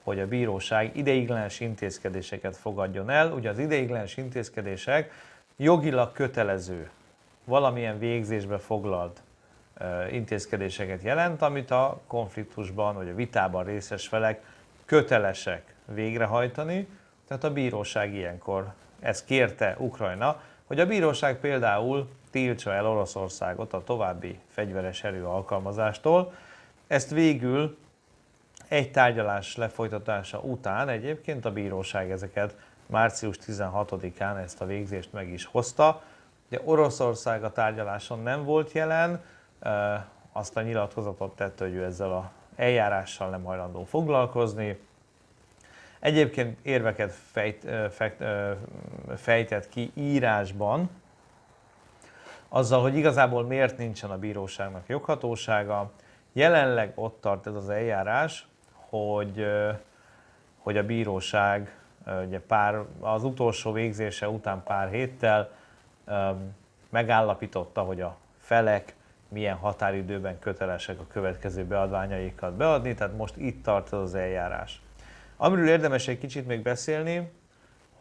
hogy a bíróság ideiglenes intézkedéseket fogadjon el. Ugye az ideiglenes intézkedések jogilag kötelező, valamilyen végzésbe foglalt intézkedéseket jelent, amit a konfliktusban vagy a vitában részes felek kötelesek végrehajtani. Tehát a bíróság ilyenkor ezt kérte Ukrajna, hogy a bíróság például tiltsa el Oroszországot a további fegyveres erő alkalmazástól. Ezt végül egy tárgyalás lefolytatása után egyébként a bíróság ezeket március 16-án ezt a végzést meg is hozta. Ugye Oroszország a tárgyaláson nem volt jelen, azt a nyilatkozatot tette, hogy ő ezzel a eljárással nem hajlandó foglalkozni. Egyébként érveket fejt, fejt, fejtett ki írásban, azzal, hogy igazából miért nincsen a bíróságnak joghatósága. Jelenleg ott tart ez az eljárás, hogy, hogy a bíróság ugye pár, az utolsó végzése után pár héttel megállapította, hogy a felek milyen határidőben kötelesek a következő beadványaikat beadni, tehát most itt tart az eljárás. Amiről érdemes egy kicsit még beszélni,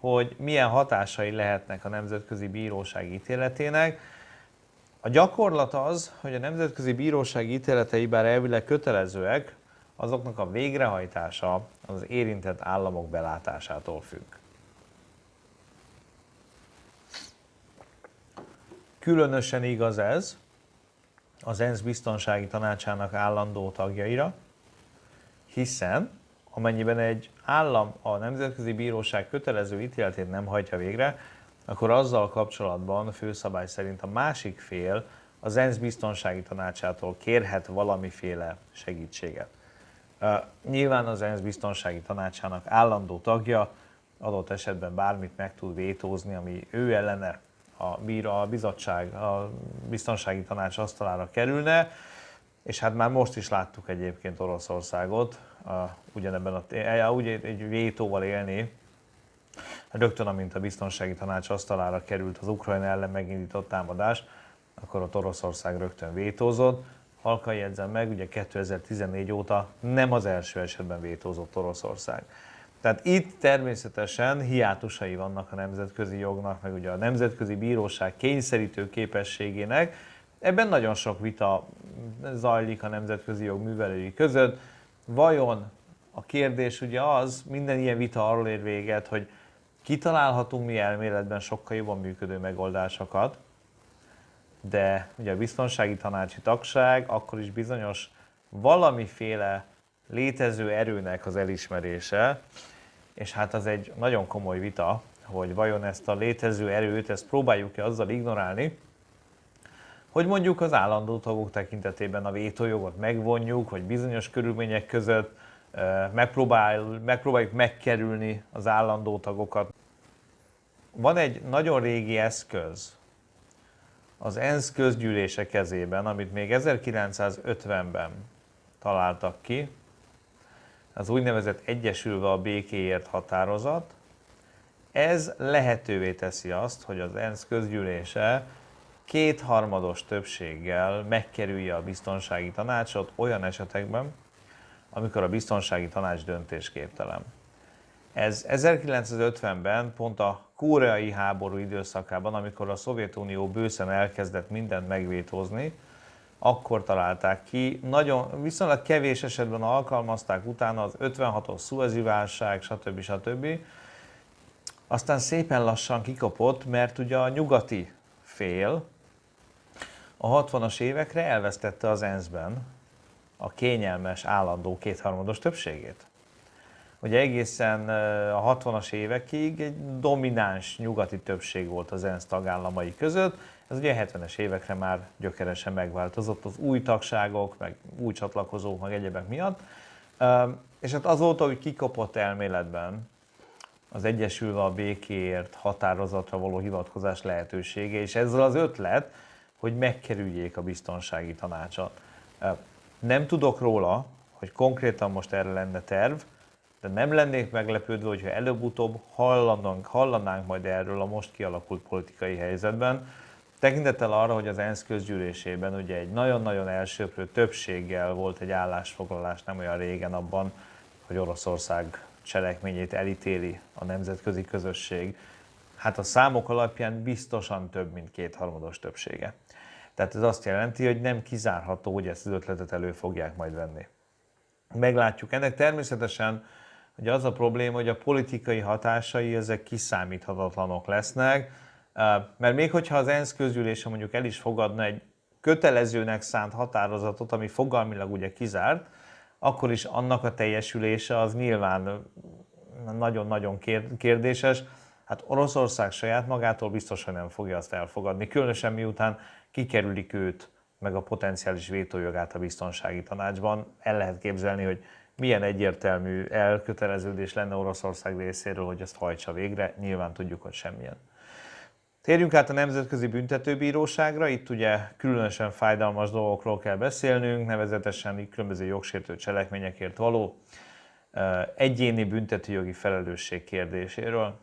hogy milyen hatásai lehetnek a Nemzetközi Bíróság ítéletének. A gyakorlat az, hogy a Nemzetközi Bíróság ítéletei bár elvileg kötelezőek, azoknak a végrehajtása az érintett államok belátásától függ. Különösen igaz ez az ENSZ biztonsági tanácsának állandó tagjaira, hiszen amennyiben egy állam a Nemzetközi Bíróság kötelező ítéletét nem hajtja végre, akkor azzal kapcsolatban főszabály szerint a másik fél az ENSZ biztonsági tanácsától kérhet valamiféle segítséget. Nyilván az ENSZ biztonsági tanácsának állandó tagja adott esetben bármit meg tud vétózni, ami ő ellene a, bíra, a bizottság, a biztonsági tanács asztalára kerülne, és hát már most is láttuk egyébként Oroszországot a, ugyanebben a, úgy egy vétóval élni, rögtön amint a biztonsági tanács asztalára került az Ukrajna ellen megindított támadás, akkor ott Oroszország rögtön vétózott. Halkan jegyzem meg, ugye 2014 óta nem az első esetben vétózott Oroszország. Tehát itt természetesen hiátusai vannak a nemzetközi jognak, meg ugye a nemzetközi bíróság kényszerítő képességének. Ebben nagyon sok vita zajlik a nemzetközi jog művelői között. Vajon a kérdés ugye az, minden ilyen vita arról ér véget, hogy kitalálhatunk mi elméletben sokkal jobban működő megoldásokat, de ugye a biztonsági tanácsi tagság akkor is bizonyos valamiféle létező erőnek az elismerése, és hát az egy nagyon komoly vita, hogy vajon ezt a létező erőt, ezt próbáljuk-e azzal ignorálni, hogy mondjuk az állandó tagok tekintetében a vétójogot megvonjuk, hogy bizonyos körülmények között megpróbál, megpróbáljuk megkerülni az állandó tagokat. Van egy nagyon régi eszköz az ENSZ közgyűlése kezében, amit még 1950-ben találtak ki, az úgynevezett Egyesülve a békéért határozat. Ez lehetővé teszi azt, hogy az ENSZ közgyűlése kétharmados többséggel megkerülje a biztonsági tanácsot olyan esetekben, amikor a biztonsági tanács döntésképtelen. Ez 1950-ben, pont a koreai háború időszakában, amikor a Szovjetunió bőszen elkezdett mindent megvétózni, akkor találták ki. Nagyon, viszonylag kevés esetben alkalmazták utána az 56-os szuezi válság, stb. stb. Aztán szépen lassan kikapott, mert ugye a nyugati fél a 60-as évekre elvesztette az ENSZ-ben a kényelmes, állandó kétharmados többségét. Ugye egészen a 60-as évekig egy domináns nyugati többség volt az ENSZ tagállamai között, ez ugye a 70-es évekre már gyökeresen megváltozott az új tagságok, meg új csatlakozók, meg egyebek miatt. És hát azóta, hogy kikapott elméletben az Egyesülve a békéért határozatra való hivatkozás lehetősége, és ezzel az ötlet, hogy megkerüljék a biztonsági tanácsot. Nem tudok róla, hogy konkrétan most erre lenne terv, de nem lennék meglepődve, hogyha előbb-utóbb hallanánk, hallanánk majd erről a most kialakult politikai helyzetben, Tekintettel arra, hogy az ENSZ közgyűlésében ugye egy nagyon-nagyon elsőprő többséggel volt egy állásfoglalás nem olyan régen abban, hogy Oroszország cselekményét elítéli a nemzetközi közösség, hát a számok alapján biztosan több, mint kétharmados többsége. Tehát ez azt jelenti, hogy nem kizárható, hogy ezt az ötletet elő fogják majd venni. Meglátjuk. Ennek természetesen hogy az a probléma, hogy a politikai hatásai ezek kiszámíthatatlanok lesznek, mert még hogyha az ENSZ közgyűlése mondjuk el is fogadna egy kötelezőnek szánt határozatot, ami fogalmilag ugye kizárt, akkor is annak a teljesülése az nyilván nagyon-nagyon kérdéses. Hát Oroszország saját magától biztos, hogy nem fogja azt elfogadni, különösen miután kikerülik őt, meg a potenciális vétójogát a biztonsági tanácsban. El lehet képzelni, hogy milyen egyértelmű elköteleződés lenne Oroszország részéről, hogy ezt hajtsa végre. Nyilván tudjuk, hogy semmilyen. Térjünk át a Nemzetközi Büntetőbíróságra, itt ugye különösen fájdalmas dolgokról kell beszélnünk, nevezetesen különböző jogsértő cselekményekért való egyéni büntetőjogi felelősség kérdéséről.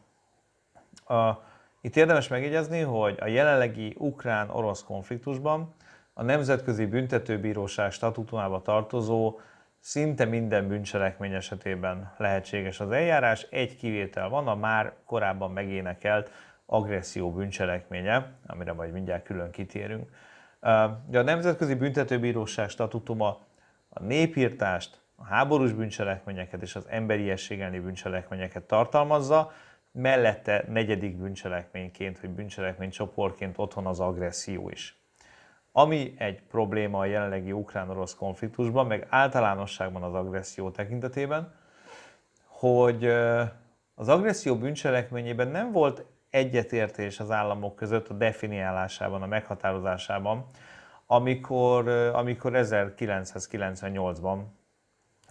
Itt érdemes megjegyezni, hogy a jelenlegi ukrán-orosz konfliktusban a Nemzetközi Büntetőbíróság statutumába tartozó szinte minden bűncselekmény esetében lehetséges az eljárás. Egy kivétel van, a már korábban megénekelt agresszió bűncselekménye, amire majd mindjárt külön kitérünk. De a Nemzetközi Büntetőbíróság statutuma a népírtást, a háborús bűncselekményeket és az emberiesség elleni bűncselekményeket tartalmazza, mellette negyedik bűncselekményként vagy bűncselekmény csoportként otthon az agresszió is. Ami egy probléma a jelenlegi ukrán-orosz konfliktusban, meg általánosságban az agresszió tekintetében, hogy az agresszió bűncselekményében nem volt egyetértés az államok között a definiálásában, a meghatározásában, amikor, amikor 1998-ban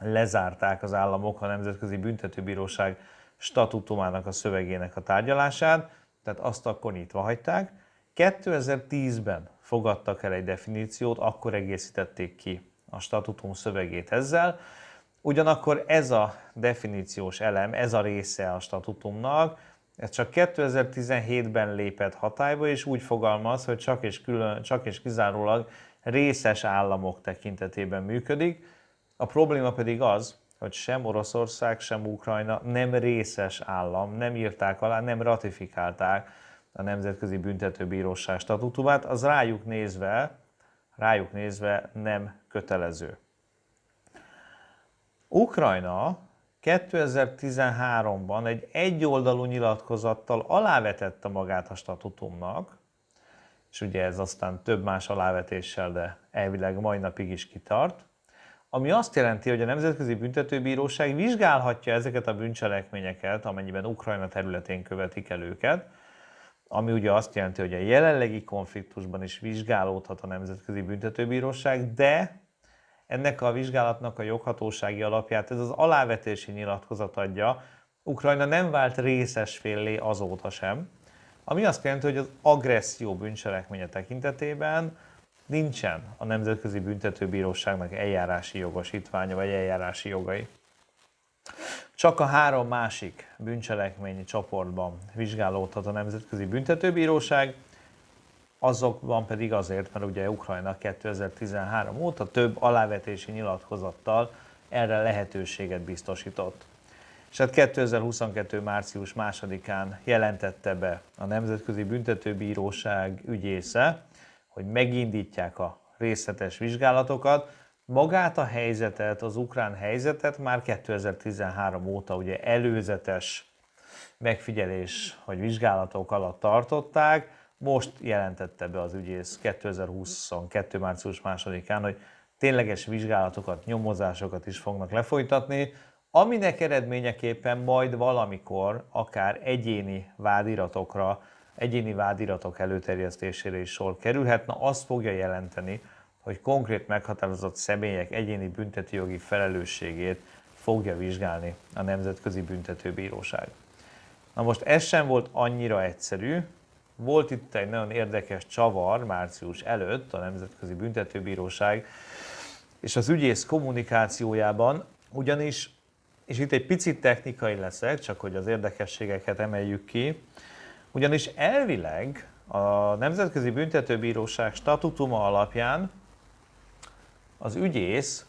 lezárták az államok a Nemzetközi Büntetőbíróság statutumának a szövegének a tárgyalását, tehát azt akkor nyitva hagyták. 2010-ben fogadtak el egy definíciót, akkor egészítették ki a statutum szövegét ezzel. Ugyanakkor ez a definíciós elem, ez a része a statutumnak ez csak 2017-ben lépett hatályba, és úgy fogalmaz, hogy csak és, külön, csak és kizárólag részes államok tekintetében működik. A probléma pedig az, hogy sem Oroszország, sem Ukrajna nem részes állam, nem írták alá, nem ratifikálták a Nemzetközi Büntetőbíróság statutumát, az rájuk nézve, rájuk nézve nem kötelező. Ukrajna 2013-ban egy egyoldalú nyilatkozattal alávetette magát a statutumnak, és ugye ez aztán több más alávetéssel, de elvileg mai napig is kitart, ami azt jelenti, hogy a Nemzetközi Büntetőbíróság vizsgálhatja ezeket a bűncselekményeket, amennyiben Ukrajna területén követik el őket, ami ugye azt jelenti, hogy a jelenlegi konfliktusban is vizsgálódhat a Nemzetközi Büntetőbíróság, de ennek a vizsgálatnak a joghatósági alapját ez az alávetési nyilatkozat adja. Ukrajna nem vált részes féllé azóta sem, ami azt jelenti, hogy az agresszió bűncselekménye tekintetében nincsen a Nemzetközi Büntetőbíróságnak eljárási jogosítványa vagy eljárási jogai. Csak a három másik bűncselekményi csoportban vizsgálódhat a Nemzetközi Büntetőbíróság, azokban pedig azért, mert ugye Ukrajna 2013 óta több alávetési nyilatkozattal erre lehetőséget biztosított. És hát 2022. március 2-án jelentette be a Nemzetközi Büntetőbíróság ügyésze, hogy megindítják a részletes vizsgálatokat. Magát a helyzetet, az ukrán helyzetet már 2013 óta ugye előzetes megfigyelés vagy vizsgálatok alatt tartották, most jelentette be az ügyész 2022. március 2-án, hogy tényleges vizsgálatokat, nyomozásokat is fognak lefolytatni, aminek eredményeképpen majd valamikor akár egyéni vádiratokra, egyéni vádiratok előterjesztésére is sor kerülhet, na azt fogja jelenteni, hogy konkrét meghatározott személyek egyéni büntetőjogi felelősségét fogja vizsgálni a Nemzetközi Büntetőbíróság. Na most ez sem volt annyira egyszerű, volt itt egy nagyon érdekes csavar március előtt a Nemzetközi Büntetőbíróság és az ügyész kommunikációjában, ugyanis, és itt egy picit technikai leszek, csak hogy az érdekességeket emeljük ki, ugyanis elvileg a Nemzetközi Büntetőbíróság statutuma alapján az ügyész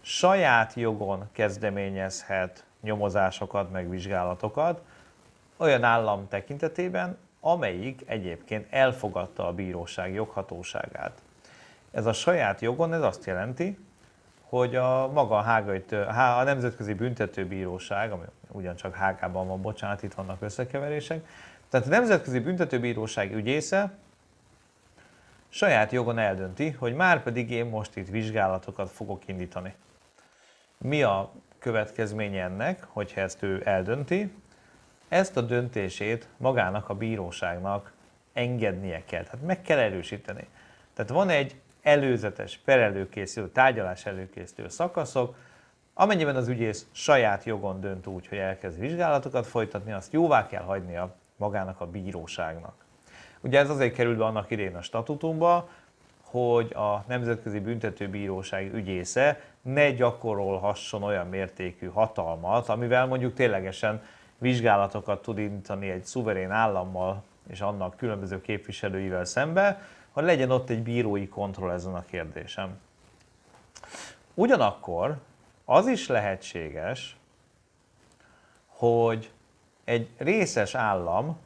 saját jogon kezdeményezhet nyomozásokat, meg vizsgálatokat olyan állam tekintetében, amelyik egyébként elfogadta a bíróság joghatóságát. Ez a saját jogon, ez azt jelenti, hogy a maga a, Hágai, a Nemzetközi Büntetőbíróság, ami ugyancsak Hágában van, bocsánat, itt vannak összekeverések, tehát a Nemzetközi Büntetőbíróság ügyésze saját jogon eldönti, hogy már pedig én most itt vizsgálatokat fogok indítani. Mi a következménye ennek, hogyha ezt ő eldönti? Ezt a döntését magának a bíróságnak engednie kell, tehát meg kell erősíteni. Tehát van egy előzetes perelőkészítő, tárgyalás előkészítő szakaszok, amennyiben az ügyész saját jogon dönt úgy, hogy elkezd vizsgálatokat folytatni, azt jóvá kell hagynia magának a bíróságnak. Ugye ez azért került be annak idején a statutumba, hogy a Nemzetközi Büntetőbíróság ügyésze ne gyakorolhasson olyan mértékű hatalmat, amivel mondjuk ténylegesen vizsgálatokat tud indítani egy szuverén állammal és annak különböző képviselőivel szembe, hogy legyen ott egy bírói kontroll ezen a kérdésem. Ugyanakkor az is lehetséges, hogy egy részes állam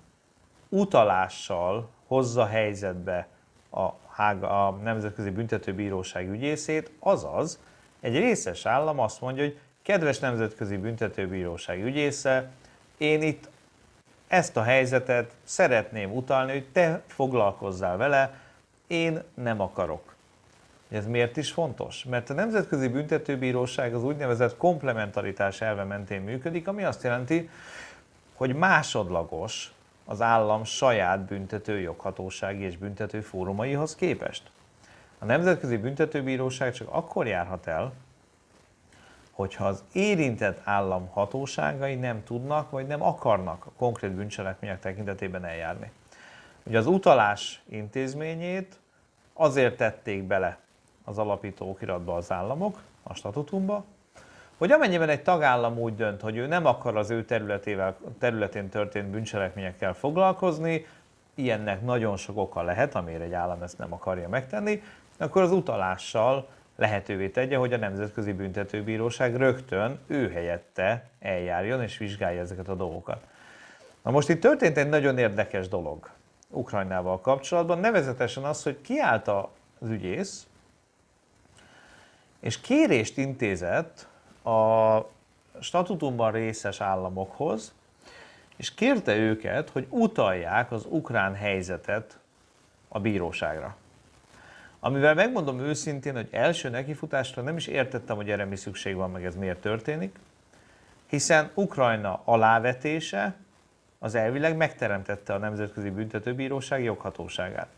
utalással hozza helyzetbe a, Hága, a Nemzetközi Büntetőbíróság ügyészét, azaz egy részes állam azt mondja, hogy kedves Nemzetközi Büntetőbíróság ügyésze, én itt ezt a helyzetet szeretném utalni, hogy te foglalkozzál vele, én nem akarok. Ez miért is fontos? Mert a Nemzetközi Büntetőbíróság az úgynevezett komplementaritás elve mentén működik, ami azt jelenti, hogy másodlagos az állam saját büntető joghatósági és büntető fórumaihoz képest. A Nemzetközi Büntetőbíróság csak akkor járhat el, hogyha az érintett állam hatóságai nem tudnak vagy nem akarnak a konkrét bűncselekmények tekintetében eljárni. Ugye az utalás intézményét azért tették bele az alapító okiratba az államok, a statutumba, hogy amennyiben egy tagállam úgy dönt, hogy ő nem akar az ő területével, területén történt bűncselekményekkel foglalkozni, ilyennek nagyon sok oka lehet, amire egy állam ezt nem akarja megtenni, akkor az utalással lehetővé tegye, hogy a Nemzetközi Büntetőbíróság rögtön ő helyette eljárjon és vizsgálja ezeket a dolgokat. Na most itt történt egy nagyon érdekes dolog Ukrajnával kapcsolatban, nevezetesen az, hogy kiállt az ügyész, és kérést intézett a statutumban részes államokhoz, és kérte őket, hogy utalják az ukrán helyzetet a bíróságra. Amivel megmondom őszintén, hogy első nekifutásra nem is értettem, hogy erre mi szükség van, meg ez miért történik, hiszen Ukrajna alávetése az elvileg megteremtette a Nemzetközi Büntetőbíróság joghatóságát.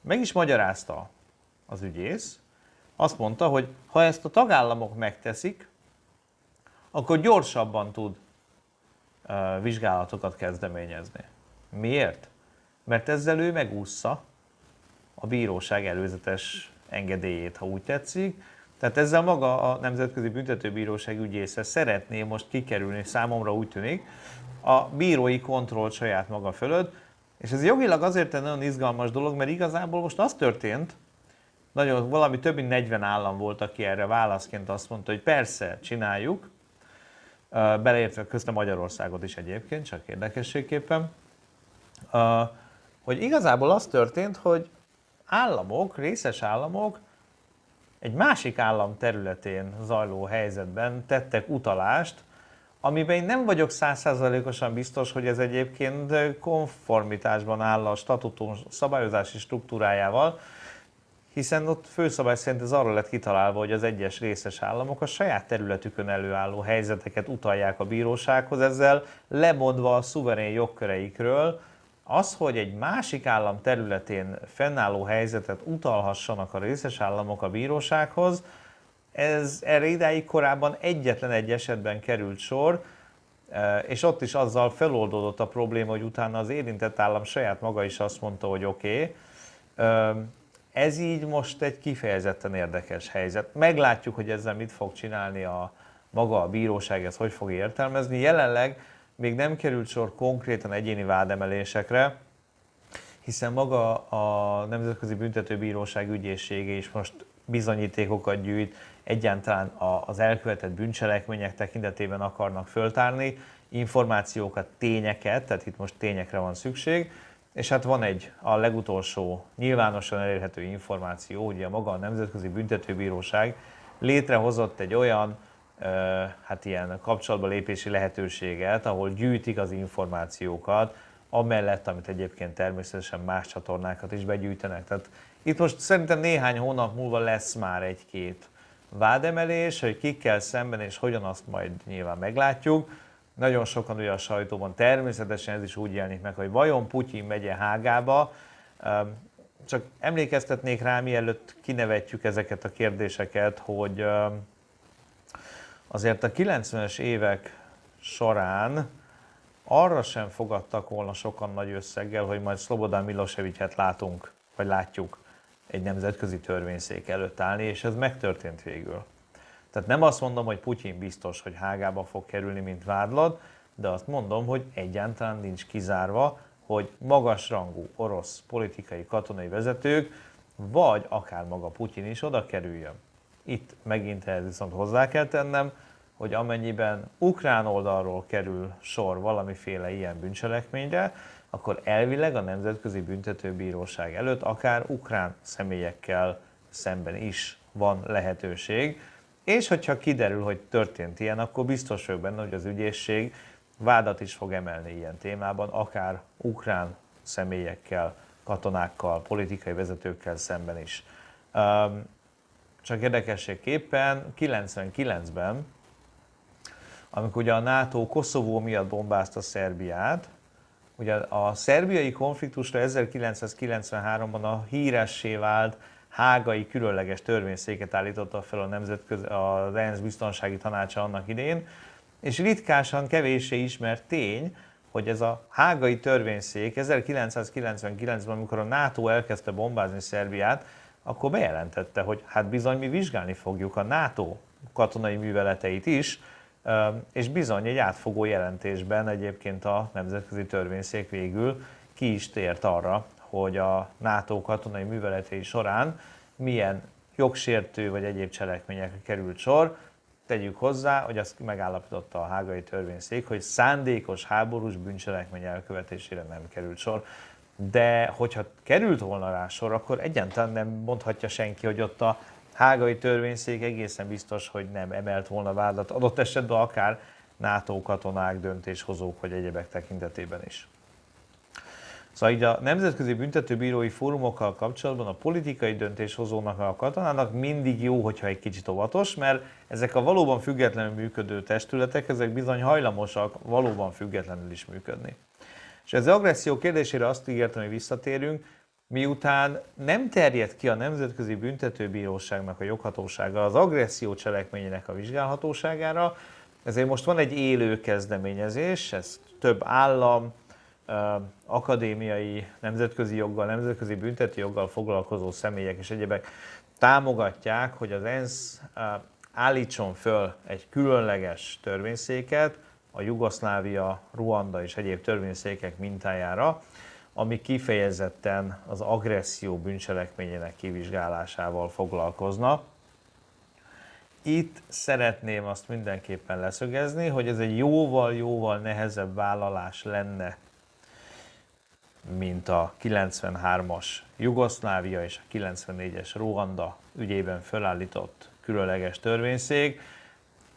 Meg is magyarázta az ügyész, azt mondta, hogy ha ezt a tagállamok megteszik, akkor gyorsabban tud vizsgálatokat kezdeményezni. Miért? Mert ezzel ő megúszza a bíróság előzetes engedélyét, ha úgy tetszik. Tehát ezzel maga a Nemzetközi Büntetőbíróság ügyésze szeretné most kikerülni, számomra úgy tűnik, a bírói kontroll saját maga fölött, és ez jogilag azért egy nagyon izgalmas dolog, mert igazából most az történt, nagyon, valami több mint 40 állam volt, aki erre válaszként azt mondta, hogy persze, csináljuk, beleértve közte Magyarországot is egyébként, csak érdekességképpen, hogy igazából az történt, hogy államok, részes államok egy másik állam területén zajló helyzetben tettek utalást, amiben én nem vagyok százszázalékosan biztos, hogy ez egyébként konformitásban áll a statutum szabályozási struktúrájával, hiszen ott főszabály szerint ez arra lett kitalálva, hogy az egyes részes államok a saját területükön előálló helyzeteket utalják a bírósághoz, ezzel lemondva a szuverén jogköreikről, az, hogy egy másik állam területén fennálló helyzetet utalhassanak a részes államok a bírósághoz, ez erre idáig korábban egyetlen egy esetben került sor, e, és ott is azzal feloldódott a probléma, hogy utána az érintett állam saját maga is azt mondta, hogy oké. Okay. Ez így most egy kifejezetten érdekes helyzet. Meglátjuk, hogy ezzel mit fog csinálni a maga a bíróság, ez hogy fog értelmezni. Jelenleg még nem került sor konkrétan egyéni vádemelésekre, hiszen maga a Nemzetközi Büntetőbíróság ügyészsége is most bizonyítékokat gyűjt, egyáltalán az elkövetett bűncselekmények tekintetében akarnak föltárni, információkat, tényeket, tehát itt most tényekre van szükség, és hát van egy a legutolsó nyilvánosan elérhető információ, ugye maga a Nemzetközi Büntetőbíróság létrehozott egy olyan hát ilyen kapcsolatba lépési lehetőséget, ahol gyűjtik az információkat, amellett, amit egyébként természetesen más csatornákat is begyűjtenek. Tehát itt most szerintem néhány hónap múlva lesz már egy-két vádemelés, hogy kikkel szemben és hogyan azt majd nyilván meglátjuk. Nagyon sokan ugye a sajtóban természetesen ez is úgy jelenik meg, hogy vajon Putyin megye Hágába, csak emlékeztetnék rá, mielőtt kinevetjük ezeket a kérdéseket, hogy azért a 90-es évek során arra sem fogadtak volna sokan nagy összeggel, hogy majd Szlobodán Milosevicet látunk, vagy látjuk egy nemzetközi törvényszék előtt állni, és ez megtörtént végül. Tehát nem azt mondom, hogy Putyin biztos, hogy Hágába fog kerülni, mint vádlad, de azt mondom, hogy egyáltalán nincs kizárva, hogy magasrangú orosz politikai, katonai vezetők, vagy akár maga Putyin is oda kerüljön. Itt megint ehhez viszont hozzá kell tennem, hogy amennyiben ukrán oldalról kerül sor valamiféle ilyen bűncselekményre, akkor elvileg a Nemzetközi Büntetőbíróság előtt akár ukrán személyekkel szemben is van lehetőség, és hogyha kiderül, hogy történt ilyen, akkor biztos vagyok benne, hogy az ügyészség vádat is fog emelni ilyen témában, akár ukrán személyekkel, katonákkal, politikai vezetőkkel szemben is. Csak érdekességképpen 99-ben amikor ugye a NATO Koszovó miatt bombázta Szerbiát, ugye a szerbiai konfliktusra 1993-ban a híressé vált hágai különleges törvényszéket állította fel a nemzetközi, az ENSZ biztonsági tanácsa annak idén, és ritkásan kevéssé ismert tény, hogy ez a hágai törvényszék 1999-ben, amikor a NATO elkezdte bombázni Szerbiát, akkor bejelentette, hogy hát bizony mi vizsgálni fogjuk a NATO katonai műveleteit is, és bizony egy átfogó jelentésben egyébként a Nemzetközi Törvényszék végül ki is tért arra, hogy a NATO katonai műveletei során milyen jogsértő vagy egyéb cselekményekre került sor. Tegyük hozzá, hogy azt megállapította a hágai törvényszék, hogy szándékos háborús bűncselekmény elkövetésére nem került sor. De hogyha került volna rá sor, akkor egyáltalán nem mondhatja senki, hogy ott a hágai törvényszék egészen biztos, hogy nem emelt volna vádat, adott esetben akár NATO katonák, döntéshozók vagy egyebek tekintetében is. Szóval így a Nemzetközi Büntetőbírói Fórumokkal kapcsolatban a politikai döntéshozónak, a katonának mindig jó, hogyha egy kicsit óvatos, mert ezek a valóban függetlenül működő testületek, ezek bizony hajlamosak valóban függetlenül is működni. És ez az agresszió kérdésére azt ígértem, hogy visszatérünk, miután nem terjed ki a Nemzetközi Büntetőbíróságnak a joghatósága az agresszió cselekményének a vizsgálhatóságára, ezért most van egy élő kezdeményezés, ez több állam, akadémiai, nemzetközi joggal, nemzetközi büntetőjoggal foglalkozó személyek és egyebek támogatják, hogy az ENSZ állítson föl egy különleges törvényszéket a Jugoszlávia, Ruanda és egyéb törvényszékek mintájára, ami kifejezetten az agresszió bűncselekményének kivizsgálásával foglalkozna. Itt szeretném azt mindenképpen leszögezni, hogy ez egy jóval-jóval nehezebb vállalás lenne, mint a 93-as Jugoszlávia és a 94-es Ruanda ügyében felállított különleges törvényszék.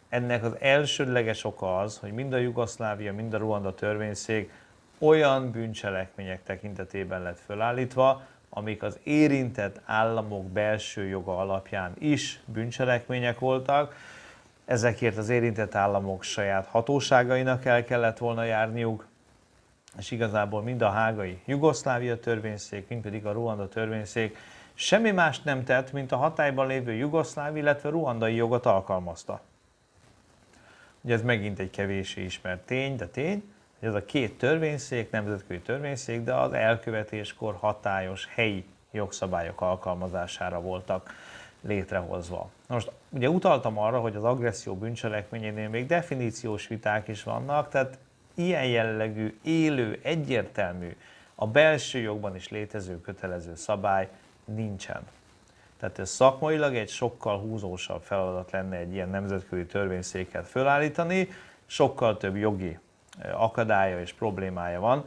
Ennek az elsődleges oka az, hogy mind a Jugoszlávia, mind a Ruanda törvényszék olyan bűncselekmények tekintetében lett fölállítva, amik az érintett államok belső joga alapján is bűncselekmények voltak. Ezekért az érintett államok saját hatóságainak el kellett volna járniuk, és igazából mind a hágai Jugoszlávia törvényszék, mind pedig a Ruanda törvényszék semmi más nem tett, mint a hatályban lévő jugoszláv, illetve ruandai jogot alkalmazta. Ugye ez megint egy kevésé ismert tény, de tény, ez a két törvényszék, nemzetközi törvényszék, de az elkövetéskor hatályos helyi jogszabályok alkalmazására voltak létrehozva. Most ugye utaltam arra, hogy az agresszió bűncselekményénél még definíciós viták is vannak, tehát ilyen jellegű, élő, egyértelmű, a belső jogban is létező kötelező szabály nincsen. Tehát ez szakmailag egy sokkal húzósabb feladat lenne egy ilyen nemzetközi törvényszéket fölállítani, sokkal több jogi akadálya és problémája van.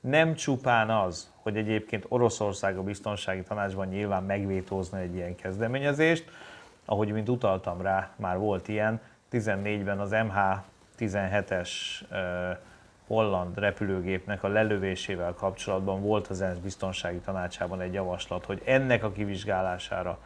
Nem csupán az, hogy egyébként Oroszország a biztonsági tanácsban nyilván megvétózna egy ilyen kezdeményezést, ahogy mint utaltam rá, már volt ilyen, 14-ben az MH17-es holland repülőgépnek a lelövésével kapcsolatban volt az ENSZ biztonsági tanácsában egy javaslat, hogy ennek a kivizsgálására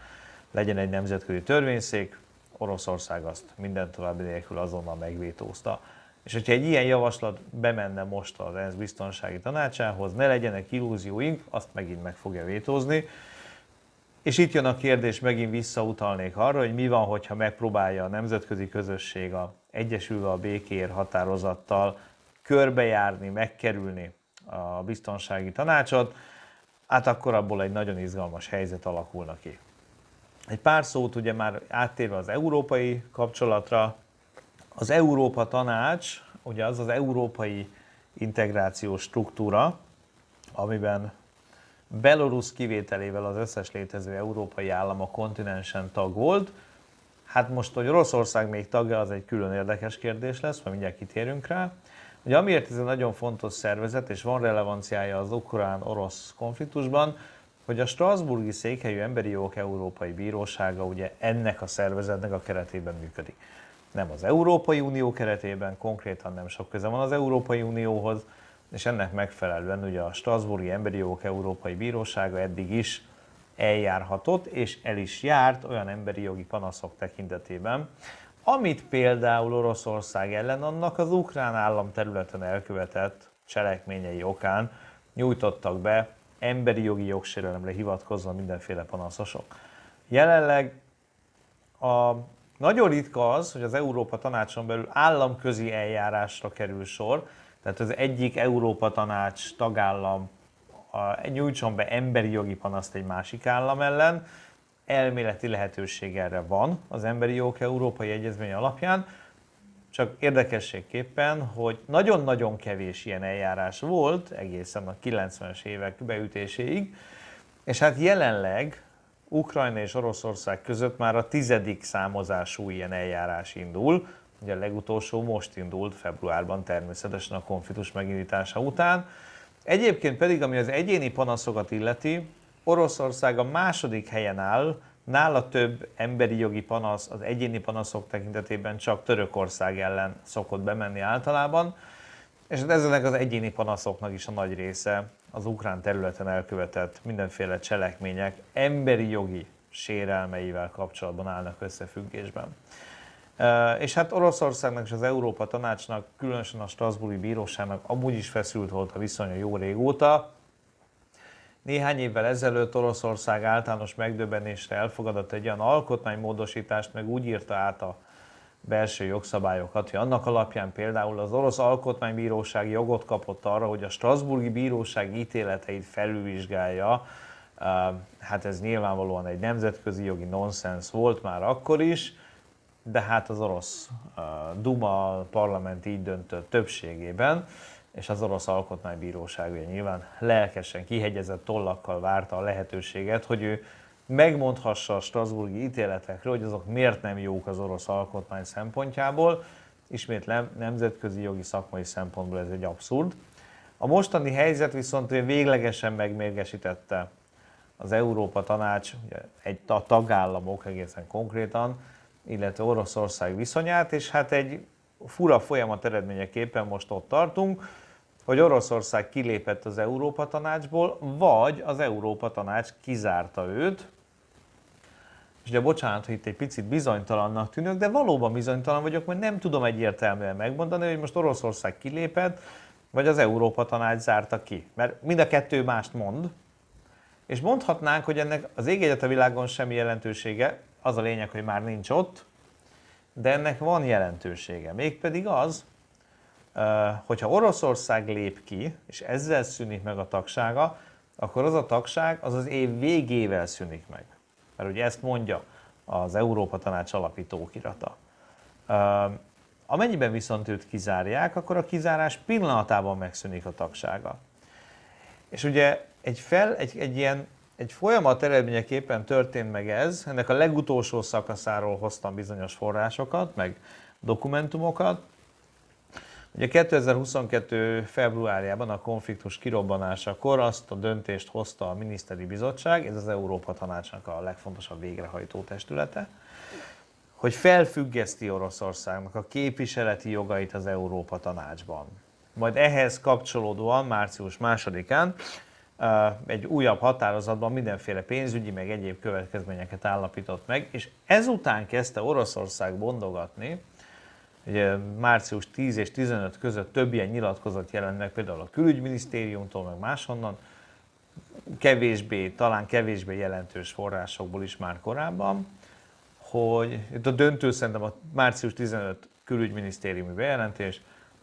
legyen egy nemzetközi törvényszék, Oroszország azt minden további nélkül azonnal megvétózta. És hogyha egy ilyen javaslat bemenne most az ENSZ biztonsági tanácsához, ne legyenek illúzióink, azt megint meg fogja vétózni. És itt jön a kérdés, megint visszautalnék arra, hogy mi van, hogyha megpróbálja a nemzetközi közösség a Egyesülve a békér határozattal körbejárni, megkerülni a biztonsági tanácsot, hát akkor abból egy nagyon izgalmas helyzet alakulna ki. Egy pár szót ugye már áttérve az európai kapcsolatra, az Európa Tanács, ugye az az európai integrációs struktúra, amiben Belarus kivételével az összes létező európai állam a kontinensen tag volt. Hát most, hogy Oroszország még tagja, az egy külön érdekes kérdés lesz, majd mindjárt kitérünk rá. Ugye amiért ez egy nagyon fontos szervezet, és van relevanciája az ukrán-orosz konfliktusban, hogy a Strasburgi Székhelyű Emberi Jogok Európai Bírósága ugye ennek a szervezetnek a keretében működik. Nem az Európai Unió keretében, konkrétan nem sok köze van az Európai Unióhoz, és ennek megfelelően ugye a Strasburgi Emberi Jogok Európai Bírósága eddig is eljárhatott, és el is járt olyan emberi jogi panaszok tekintetében, amit például Oroszország ellen annak az ukrán állam területen elkövetett cselekményei okán nyújtottak be emberi jogi jogsérelemre hivatkozva mindenféle panaszosok. Jelenleg a nagyon ritka az, hogy az Európa Tanácson belül államközi eljárásra kerül sor, tehát az egyik Európa Tanács tagállam nyújtson be emberi jogi panaszt egy másik állam ellen, elméleti lehetőség erre van az Emberi Jogok Európai Egyezmény alapján, csak érdekességképpen, hogy nagyon-nagyon kevés ilyen eljárás volt egészen a 90-es évek beütéséig, és hát jelenleg Ukrajna és Oroszország között már a tizedik számozású ilyen eljárás indul, ugye a legutolsó most indult februárban természetesen a konfliktus megindítása után. Egyébként pedig, ami az egyéni panaszokat illeti, Oroszország a második helyen áll, nála több emberi jogi panasz az egyéni panaszok tekintetében csak Törökország ellen szokott bemenni általában, és hát ezeknek az egyéni panaszoknak is a nagy része az ukrán területen elkövetett mindenféle cselekmények emberi jogi sérelmeivel kapcsolatban állnak összefüggésben. És hát Oroszországnak és az Európa Tanácsnak, különösen a Strasbourgi Bíróságnak amúgy is feszült volt a viszonya jó régóta, néhány évvel ezelőtt Oroszország általános megdöbbenésre elfogadott egy olyan alkotmánymódosítást, meg úgy írta át a belső jogszabályokat, hogy annak alapján például az orosz alkotmánybíróság jogot kapott arra, hogy a Strasburgi Bíróság ítéleteit felülvizsgálja. Hát ez nyilvánvalóan egy nemzetközi jogi nonsens volt már akkor is, de hát az orosz Duma parlament így döntött többségében, és az orosz alkotmánybíróság ugye nyilván lelkesen, kihegyezett tollakkal várta a lehetőséget, hogy ő megmondhassa a Strasburgi ítéletekről, hogy azok miért nem jók az orosz alkotmány szempontjából. Ismétlem, nemzetközi jogi szakmai szempontból ez egy abszurd. A mostani helyzet viszont véglegesen megmérgesítette az Európa Tanács, egy a tagállamok egészen konkrétan, illetve Oroszország viszonyát, és hát egy fura folyamat eredményeképpen most ott tartunk, hogy Oroszország kilépett az Európa Tanácsból, vagy az Európa Tanács kizárta őt, és ugye bocsánat, hogy itt egy picit bizonytalannak tűnök, de valóban bizonytalan vagyok, mert nem tudom egyértelműen megmondani, hogy most Oroszország kilépett, vagy az Európa Tanács zárta ki. Mert mind a kettő mást mond, és mondhatnánk, hogy ennek az ég a világon semmi jelentősége, az a lényeg, hogy már nincs ott, de ennek van jelentősége. Mégpedig az, hogyha Oroszország lép ki, és ezzel szűnik meg a tagsága, akkor az a tagság az az év végével szűnik meg. Mert ugye ezt mondja az Európa Tanács alapító kirata. Amennyiben viszont őt kizárják, akkor a kizárás pillanatában megszűnik a tagsága. És ugye egy, fel, egy, egy ilyen egy folyamat eredményeképpen történt meg ez, ennek a legutolsó szakaszáról hoztam bizonyos forrásokat, meg dokumentumokat. Ugye 2022. februárjában a konfliktus kirobbanásakor azt a döntést hozta a miniszteri bizottság, ez az Európa Tanácsnak a legfontosabb végrehajtó testülete, hogy felfüggeszti Oroszországnak a képviseleti jogait az Európa Tanácsban. Majd ehhez kapcsolódóan március másodikán egy újabb határozatban mindenféle pénzügyi, meg egyéb következményeket állapított meg, és ezután kezdte Oroszország bondogatni, ugye március 10 és 15 között több ilyen nyilatkozat jelent meg, például a külügyminisztériumtól, meg máshonnan, kevésbé, talán kevésbé jelentős forrásokból is már korábban, hogy itt a döntő szerintem a március 15 külügyminisztériumi bejelentés,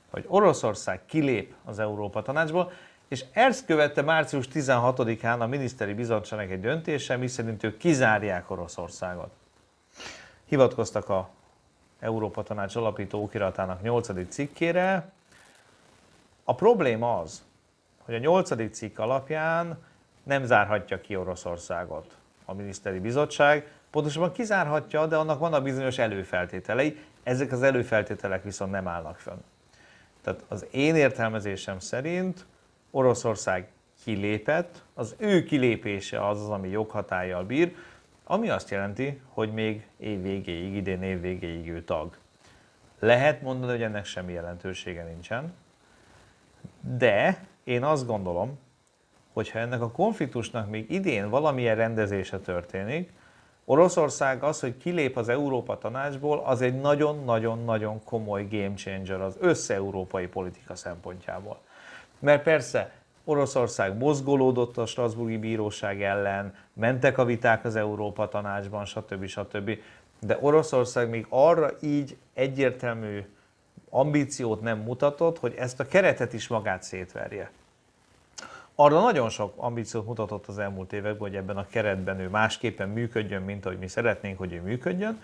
hogy Oroszország kilép az Európa Tanácsból, és ezt követte március 16-án a miniszteri bizottságnak egy döntése, miszerint ők kizárják Oroszországot. Hivatkoztak a Európa Tanács alapító okiratának 8. cikkére. A probléma az, hogy a 8. cikk alapján nem zárhatja ki Oroszországot a miniszteri bizottság, pontosabban kizárhatja, de annak vannak bizonyos előfeltételei, ezek az előfeltételek viszont nem állnak fönn. Tehát az én értelmezésem szerint Oroszország kilépett, az ő kilépése az az, ami joghatállyal bír, ami azt jelenti, hogy még év végéig, idén év végéig ő tag. Lehet mondani, hogy ennek semmi jelentősége nincsen, de én azt gondolom, hogy ha ennek a konfliktusnak még idén valamilyen rendezése történik, Oroszország az, hogy kilép az Európa Tanácsból, az egy nagyon-nagyon-nagyon komoly game changer az össze-európai politika szempontjából. Mert persze Oroszország mozgolódott a Strasburgi Bíróság ellen, mentek a viták az Európa Tanácsban, stb. stb. De Oroszország még arra így egyértelmű ambíciót nem mutatott, hogy ezt a keretet is magát szétverje. Arra nagyon sok ambíciót mutatott az elmúlt években, hogy ebben a keretben ő másképpen működjön, mint ahogy mi szeretnénk, hogy ő működjön,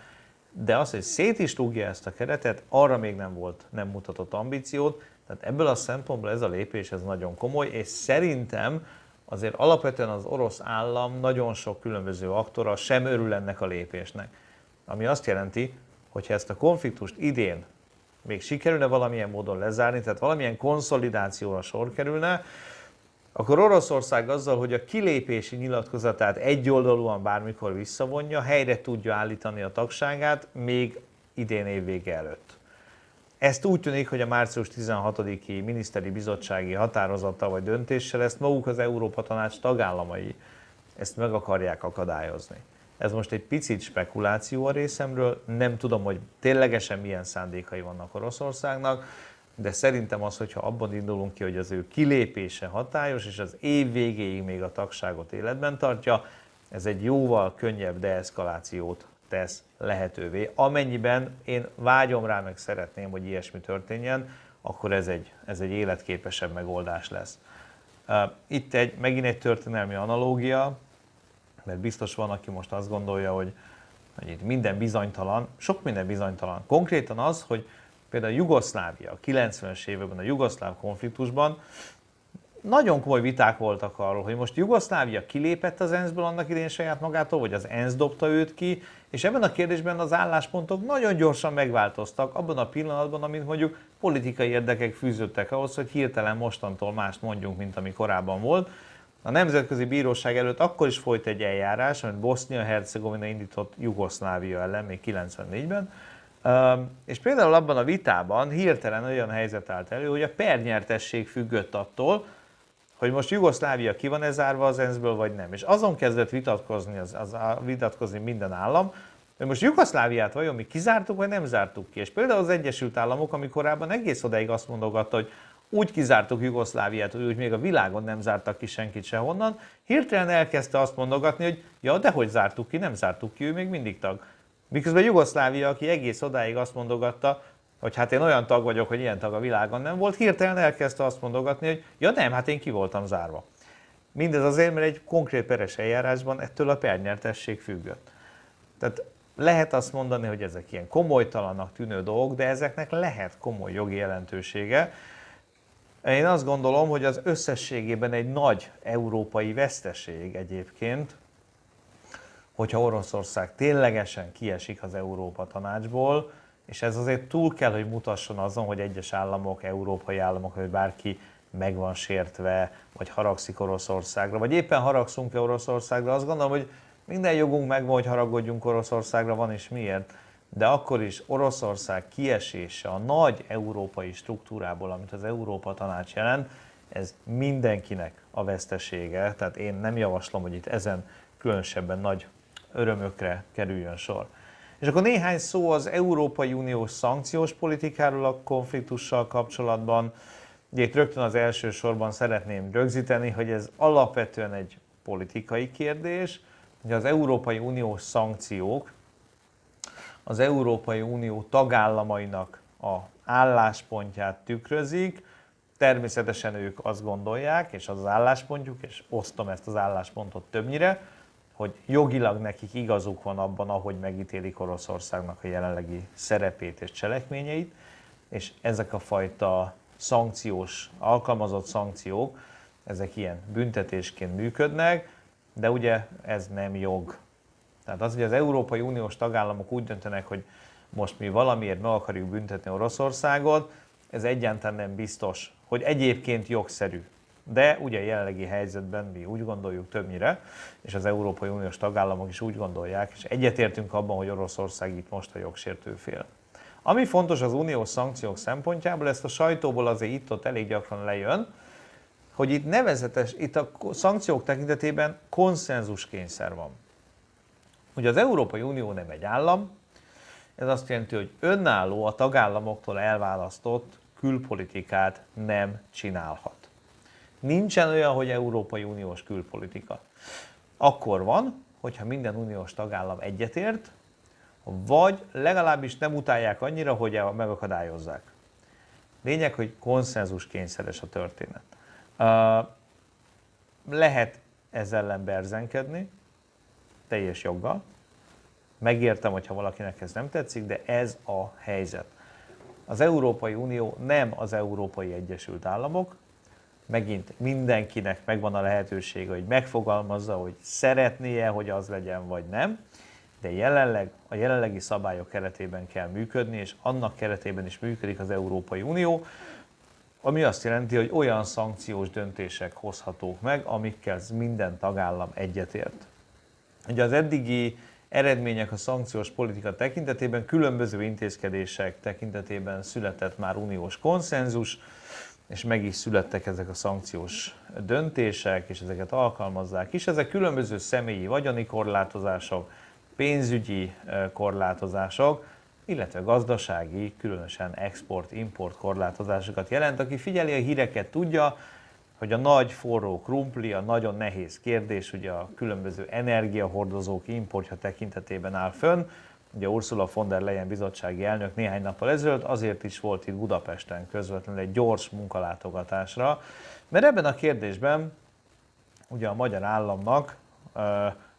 de az, hogy szét is rúgja ezt a keretet, arra még nem volt, nem mutatott ambíciót, tehát ebből a szempontból ez a lépés ez nagyon komoly, és szerintem azért alapvetően az orosz állam nagyon sok különböző aktora sem örül ennek a lépésnek. Ami azt jelenti, hogy ha ezt a konfliktust idén még sikerülne valamilyen módon lezárni, tehát valamilyen konszolidációra sor kerülne, akkor Oroszország azzal, hogy a kilépési nyilatkozatát egyoldalúan bármikor visszavonja, helyre tudja állítani a tagságát még idén évvége előtt. Ezt úgy tűnik, hogy a március 16-i miniszteri bizottsági határozata vagy döntéssel ezt maguk az Európa Tanács tagállamai. Ezt meg akarják akadályozni. Ez most egy picit spekuláció a részemről, nem tudom, hogy ténylegesen milyen szándékai vannak Oroszországnak, de szerintem az, hogyha abban indulunk ki, hogy az ő kilépése hatályos, és az év végéig még a tagságot életben tartja, ez egy jóval könnyebb deeszkalációt tesz lehetővé. Amennyiben én vágyom rá, meg szeretném, hogy ilyesmi történjen, akkor ez egy, ez egy életképesebb megoldás lesz. Itt egy, megint egy történelmi analógia, mert biztos van, aki most azt gondolja, hogy, hogy itt minden bizonytalan, sok minden bizonytalan. Konkrétan az, hogy például Jugoszlávia a 90-es években, a jugoszláv konfliktusban nagyon komoly viták voltak arról, hogy most Jugoszlávia kilépett az ENSZ-ből annak idén saját magától, vagy az ENSZ dobta őt ki, és ebben a kérdésben az álláspontok nagyon gyorsan megváltoztak abban a pillanatban, amit mondjuk politikai érdekek fűződtek ahhoz, hogy hirtelen mostantól mást mondjunk, mint ami korábban volt. A Nemzetközi Bíróság előtt akkor is folyt egy eljárás, amit Bosznia-Hercegovina indított Jugoszlávia ellen még 94-ben, És például abban a vitában hirtelen olyan helyzet állt elő, hogy a pernyertesség függött attól, hogy most Jugoszlávia ki van-e az ENSZ-ből, vagy nem. És azon kezdett vitatkozni, az, az, vitatkozni minden állam, hogy most Jugoszláviát vajon mi kizártuk, vagy nem zártuk ki. És például az Egyesült Államok, ami korábban egész odáig azt mondogatta, hogy úgy kizártuk Jugoszláviát, hogy úgy még a világon nem zártak ki senkit sehonnan, hirtelen elkezdte azt mondogatni, hogy ja, de hogy zártuk ki, nem zártuk ki, ő még mindig tag. Miközben Jugoszlávia, aki egész odáig azt mondogatta, hogy hát én olyan tag vagyok, hogy ilyen tag a világon nem volt, hirtelen elkezdte azt mondogatni, hogy ja nem, hát én ki voltam zárva. Mindez azért, mert egy konkrét peres eljárásban ettől a pernyertesség függött. Tehát lehet azt mondani, hogy ezek ilyen komolytalanak tűnő dolgok, de ezeknek lehet komoly jogi jelentősége. Én azt gondolom, hogy az összességében egy nagy európai veszteség egyébként, hogyha Oroszország ténylegesen kiesik az Európa tanácsból, és ez azért túl kell, hogy mutasson azon, hogy egyes államok, európai államok, vagy bárki meg van sértve, vagy haragszik Oroszországra, vagy éppen haragszunk-e Oroszországra, azt gondolom, hogy minden jogunk megvan, hogy haragudjunk Oroszországra, van is miért, de akkor is Oroszország kiesése a nagy európai struktúrából, amit az Európa Tanács jelent, ez mindenkinek a vesztesége, tehát én nem javaslom, hogy itt ezen különösebben nagy örömökre kerüljön sor. És akkor néhány szó az Európai Uniós szankciós politikáról a konfliktussal kapcsolatban. Ugye itt rögtön az első sorban szeretném rögzíteni, hogy ez alapvetően egy politikai kérdés, hogy az Európai Uniós szankciók az Európai Unió tagállamainak a álláspontját tükrözik, természetesen ők azt gondolják, és az az álláspontjuk, és osztom ezt az álláspontot többnyire, hogy jogilag nekik igazuk van abban, ahogy megítélik Oroszországnak a jelenlegi szerepét és cselekményeit, és ezek a fajta szankciós, alkalmazott szankciók, ezek ilyen büntetésként működnek, de ugye ez nem jog. Tehát az, hogy az Európai Uniós tagállamok úgy döntenek, hogy most mi valamiért meg akarjuk büntetni Oroszországot, ez egyáltalán nem biztos, hogy egyébként jogszerű. De ugye jelenlegi helyzetben mi úgy gondoljuk többnyire, és az Európai Uniós tagállamok is úgy gondolják, és egyetértünk abban, hogy Oroszország itt most a jogsértő fél. Ami fontos az uniós szankciók szempontjából, ezt a sajtóból azért itt-ott elég gyakran lejön, hogy itt nevezetes, itt a szankciók tekintetében konszenzus kényszer van. Ugye az Európai Unió nem egy állam, ez azt jelenti, hogy önálló a tagállamoktól elválasztott külpolitikát nem csinálhat. Nincsen olyan, hogy Európai Uniós külpolitika. Akkor van, hogyha minden uniós tagállam egyetért, vagy legalábbis nem utálják annyira, hogy megakadályozzák. Lényeg, hogy konszenzus kényszeres a történet. Lehet ezzel ellen berzenkedni, teljes joggal. Megértem, hogyha valakinek ez nem tetszik, de ez a helyzet. Az Európai Unió nem az Európai Egyesült Államok, megint mindenkinek megvan a lehetősége, hogy megfogalmazza, hogy szeretnie, hogy az legyen, vagy nem, de jelenleg a jelenlegi szabályok keretében kell működni, és annak keretében is működik az Európai Unió, ami azt jelenti, hogy olyan szankciós döntések hozhatók meg, amikkel minden tagállam egyetért. Ugye az eddigi eredmények a szankciós politika tekintetében, különböző intézkedések tekintetében született már uniós konszenzus, és meg is születtek ezek a szankciós döntések, és ezeket alkalmazzák is. Ezek különböző személyi vagyoni korlátozások, pénzügyi korlátozások, illetve gazdasági, különösen export-import korlátozásokat jelent. Aki figyeli a híreket tudja, hogy a nagy forró krumpli, a nagyon nehéz kérdés, ugye a különböző energiahordozók importja tekintetében áll fönn. Ugye Ursula von der Leyen bizottsági elnök néhány nappal ezelőtt azért is volt itt Budapesten közvetlenül egy gyors munkalátogatásra, mert ebben a kérdésben ugye a magyar államnak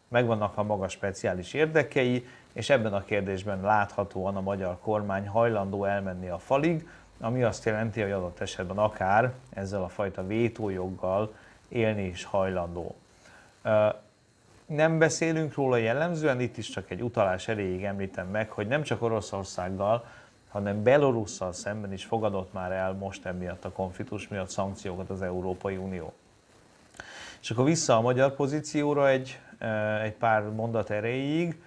megvannak a maga speciális érdekei, és ebben a kérdésben láthatóan a magyar kormány hajlandó elmenni a falig, ami azt jelenti, hogy adott esetben akár ezzel a fajta vétójoggal élni is hajlandó. Nem beszélünk róla jellemzően, itt is csak egy utalás erejéig említem meg, hogy nem csak Oroszországgal, hanem Belorusszal szemben is fogadott már el most emiatt a konfliktus miatt szankciókat az Európai Unió. És akkor vissza a magyar pozícióra egy, egy pár mondat erejéig.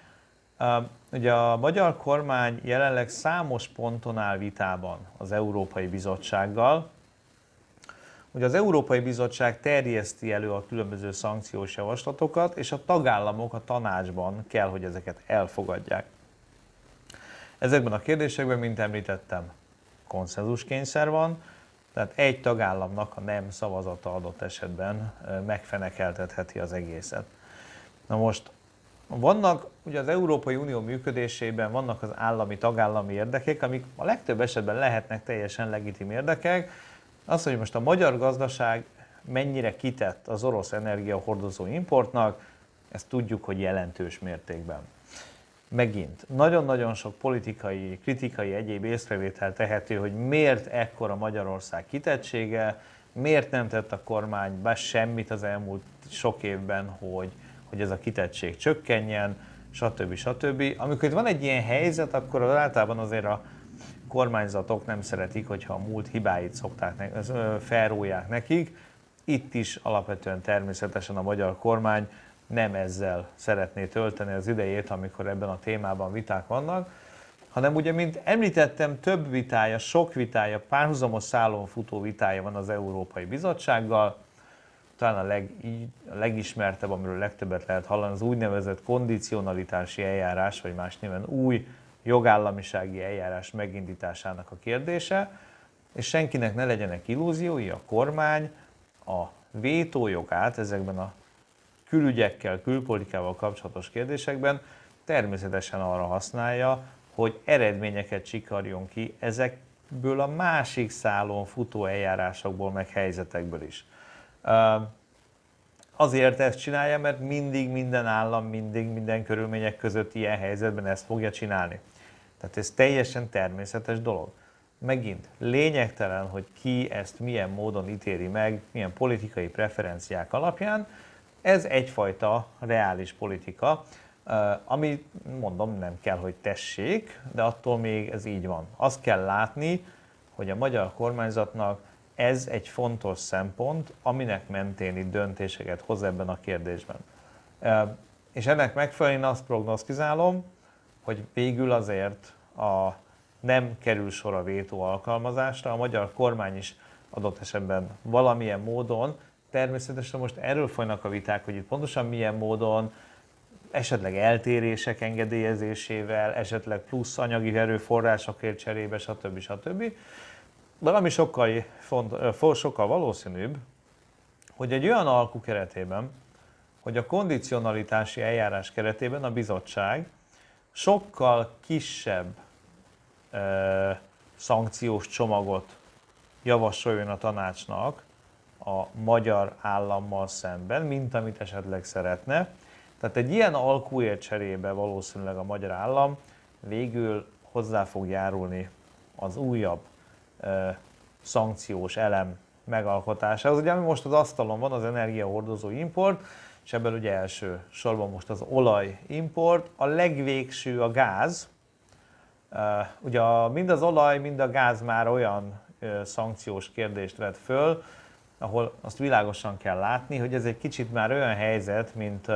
Ugye a magyar kormány jelenleg számos ponton áll vitában az Európai Bizottsággal. Ugye az Európai Bizottság terjeszti elő a különböző szankciós javaslatokat, és a tagállamok a tanácsban kell, hogy ezeket elfogadják. Ezekben a kérdésekben, mint említettem, konszenzuskényszer van, tehát egy tagállamnak a nem szavazata adott esetben megfenekeltetheti az egészet. Na most vannak, ugye az Európai Unió működésében vannak az állami, tagállami érdekek, amik a legtöbb esetben lehetnek teljesen legitim érdekek. Az, hogy most a magyar gazdaság mennyire kitett az orosz energiahordozó importnak, ezt tudjuk, hogy jelentős mértékben. Megint, nagyon-nagyon sok politikai, kritikai, egyéb észrevétel tehető, hogy miért ekkora Magyarország kitettsége, miért nem tett a kormány be semmit az elmúlt sok évben, hogy, hogy ez a kitettség csökkenjen, stb. stb. Amikor itt van egy ilyen helyzet, akkor az általában azért a kormányzatok nem szeretik, hogyha a múlt hibáit szokták, felrólják nekik. Itt is alapvetően természetesen a magyar kormány nem ezzel szeretné tölteni az idejét, amikor ebben a témában viták vannak, hanem ugye, mint említettem, több vitája, sok vitája, párhuzamos szálon futó vitája van az Európai Bizottsággal, talán a, leg, a legismertebb, amiről legtöbbet lehet hallani, az úgynevezett kondicionalitási eljárás, vagy más néven új jogállamisági eljárás megindításának a kérdése, és senkinek ne legyenek illúziói, a kormány a vétójogát ezekben a külügyekkel, külpolitikával kapcsolatos kérdésekben természetesen arra használja, hogy eredményeket csikarjon ki ezekből a másik szálon futó eljárásokból, meg helyzetekből is. Azért ezt csinálja, mert mindig minden állam, mindig minden körülmények között ilyen helyzetben ezt fogja csinálni. Tehát ez teljesen természetes dolog. Megint lényegtelen, hogy ki ezt milyen módon ítéli meg, milyen politikai preferenciák alapján, ez egyfajta reális politika, ami mondom nem kell, hogy tessék, de attól még ez így van. Azt kell látni, hogy a magyar kormányzatnak ez egy fontos szempont, aminek mentén itt döntéseket hoz ebben a kérdésben. És ennek megfelelően azt prognosztizálom, hogy végül azért a nem kerül sor a vétó alkalmazásra, a magyar kormány is adott esetben valamilyen módon természetesen most erről folynak a viták, hogy itt pontosan milyen módon, esetleg eltérések engedélyezésével, esetleg plusz anyagi erőforrásokért cserébe, stb. stb. Valami sokkal, font, sokkal valószínűbb, hogy egy olyan alkú keretében, hogy a kondicionalitási eljárás keretében a bizottság sokkal kisebb ö, szankciós csomagot javasoljon a tanácsnak, a magyar állammal szemben, mint amit esetleg szeretne. Tehát egy ilyen alkúért cserébe valószínűleg a magyar állam végül hozzá fog járulni az újabb ö, szankciós elem megalkotásához. Ugye ami most az asztalon van, az energiahordozó import, és ebből ugye első sorban most az olaj import, a legvégső a gáz. Ugye mind az olaj, mind a gáz már olyan szankciós kérdést vet föl, ahol azt világosan kell látni, hogy ez egy kicsit már olyan helyzet, mint,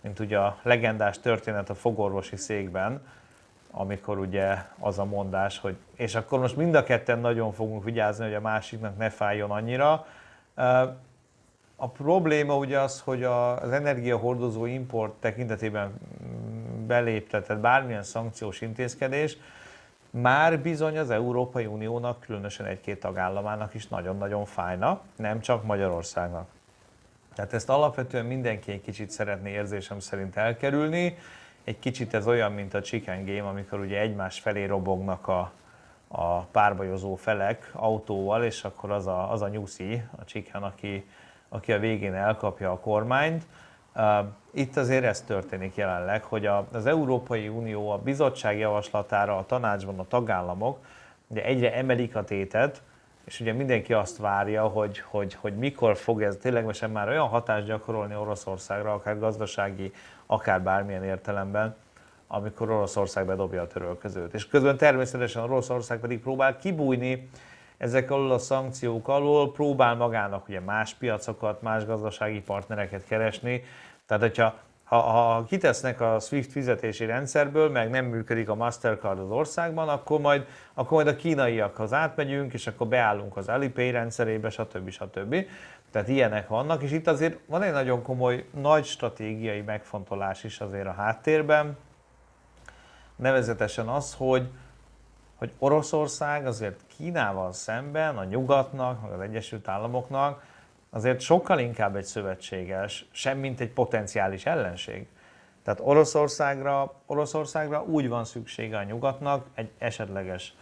mint ugye a legendás történet a fogorvosi székben, amikor ugye az a mondás, hogy és akkor most mind a ketten nagyon fogunk vigyázni, hogy a másiknak ne fájjon annyira. A probléma ugye az, hogy az energiahordozó import tekintetében beléptetett bármilyen szankciós intézkedés, már bizony az Európai Uniónak, különösen egy-két tagállamának is nagyon-nagyon fájna, nem csak Magyarországnak. Tehát ezt alapvetően mindenki egy kicsit szeretné érzésem szerint elkerülni. Egy kicsit ez olyan, mint a chicken game, amikor ugye egymás felé robognak a, a párbajozó felek autóval, és akkor az a, az a nyuszi, a chicken, aki, aki a végén elkapja a kormányt. Itt azért ez történik jelenleg, hogy az Európai Unió a bizottság javaslatára a tanácsban a tagállamok ugye egyre emelik a tétet, és ugye mindenki azt várja, hogy, hogy, hogy mikor fog ez ténylegesen már olyan hatást gyakorolni Oroszországra, akár gazdasági, akár bármilyen értelemben, amikor Oroszország bedobja a törölközőt. És közben természetesen Oroszország pedig próbál kibújni ezek alól a szankciók alól, próbál magának ugye más piacokat, más gazdasági partnereket keresni, tehát, hogyha ha, ha kitesznek a SWIFT fizetési rendszerből, meg nem működik a Mastercard az országban, akkor majd, akkor majd a kínaiakhoz átmegyünk, és akkor beállunk az Alipay rendszerébe, stb. stb. Tehát ilyenek vannak, és itt azért van egy nagyon komoly, nagy stratégiai megfontolás is azért a háttérben, nevezetesen az, hogy, hogy Oroszország azért Kínával szemben, a nyugatnak, meg az Egyesült Államoknak azért sokkal inkább egy szövetséges, semmint egy potenciális ellenség. Tehát Oroszországra, Oroszországra úgy van szüksége a nyugatnak egy esetleges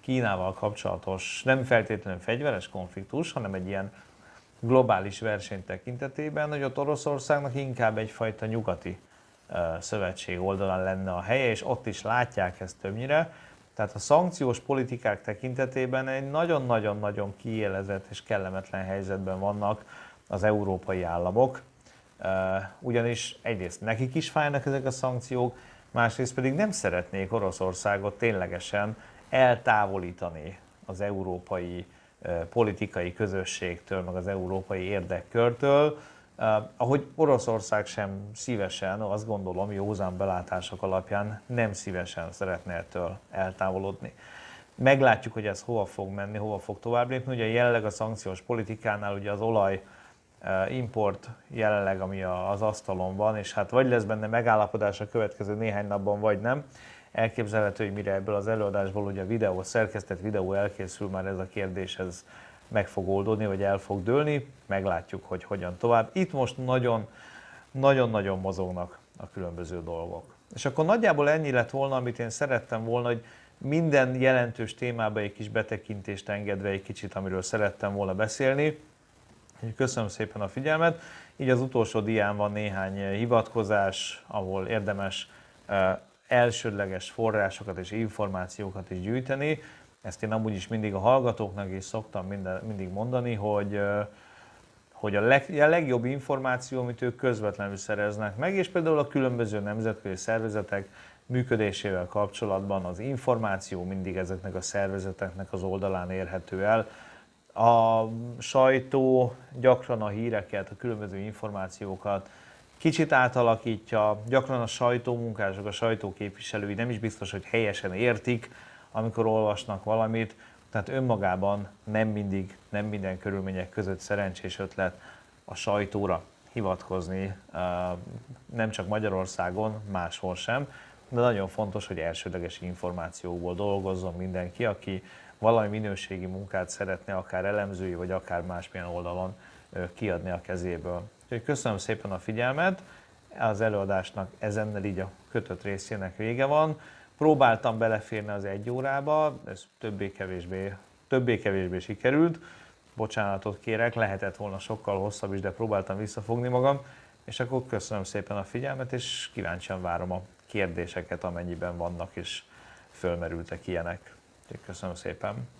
Kínával kapcsolatos, nem feltétlenül fegyveres konfliktus, hanem egy ilyen globális verseny tekintetében, hogy ott Oroszországnak inkább egyfajta nyugati szövetség oldalán lenne a helye, és ott is látják ezt többnyire. Tehát a szankciós politikák tekintetében egy nagyon-nagyon-nagyon kiélezett és kellemetlen helyzetben vannak az európai államok, ugyanis egyrészt nekik is fájnak ezek a szankciók, másrészt pedig nem szeretnék Oroszországot ténylegesen eltávolítani az európai politikai közösségtől, meg az európai érdekkörtől, ahogy Oroszország sem szívesen, azt gondolom, józan belátások alapján nem szívesen szeretne ettől eltávolodni. Meglátjuk, hogy ez hova fog menni, hova fog tovább lépni. Ugye jelenleg a szankciós politikánál ugye az olaj import jelenleg, ami az asztalon van, és hát vagy lesz benne megállapodás a következő néhány napban, vagy nem. Elképzelhető, hogy mire ebből az előadásból ugye a videó, szerkesztett videó elkészül, már ez a kérdés ez meg fog oldódni, vagy el fog dőlni, meglátjuk, hogy hogyan tovább. Itt most nagyon, nagyon-nagyon mozognak a különböző dolgok. És akkor nagyjából ennyi lett volna, amit én szerettem volna, hogy minden jelentős témába egy kis betekintést engedve egy kicsit, amiről szerettem volna beszélni. Köszönöm szépen a figyelmet. Így az utolsó dián van néhány hivatkozás, ahol érdemes elsődleges forrásokat és információkat is gyűjteni. Ezt én amúgy is mindig a hallgatóknak is szoktam minden, mindig mondani, hogy hogy a, leg, a legjobb információ, amit ők közvetlenül szereznek meg, és például a különböző nemzetközi szervezetek működésével kapcsolatban az információ mindig ezeknek a szervezeteknek az oldalán érhető el. A sajtó gyakran a híreket, a különböző információkat kicsit átalakítja, gyakran a sajtómunkások, a sajtóképviselői nem is biztos, hogy helyesen értik, amikor olvasnak valamit, tehát önmagában nem mindig, nem minden körülmények között szerencsés ötlet a sajtóra hivatkozni, nem csak Magyarországon, máshol sem, de nagyon fontos, hogy elsődleges információkból dolgozzon mindenki, aki valami minőségi munkát szeretne, akár elemzői, vagy akár másmilyen oldalon kiadni a kezéből. Úgyhogy köszönöm szépen a figyelmet, az előadásnak ezennel így a kötött részének vége van. Próbáltam beleférni az egy órába, ez többé-kevésbé, többé-kevésbé sikerült. Bocsánatot kérek, lehetett volna sokkal hosszabb is, de próbáltam visszafogni magam. És akkor köszönöm szépen a figyelmet, és kíváncsian várom a kérdéseket, amennyiben vannak és fölmerültek ilyenek. Köszönöm szépen!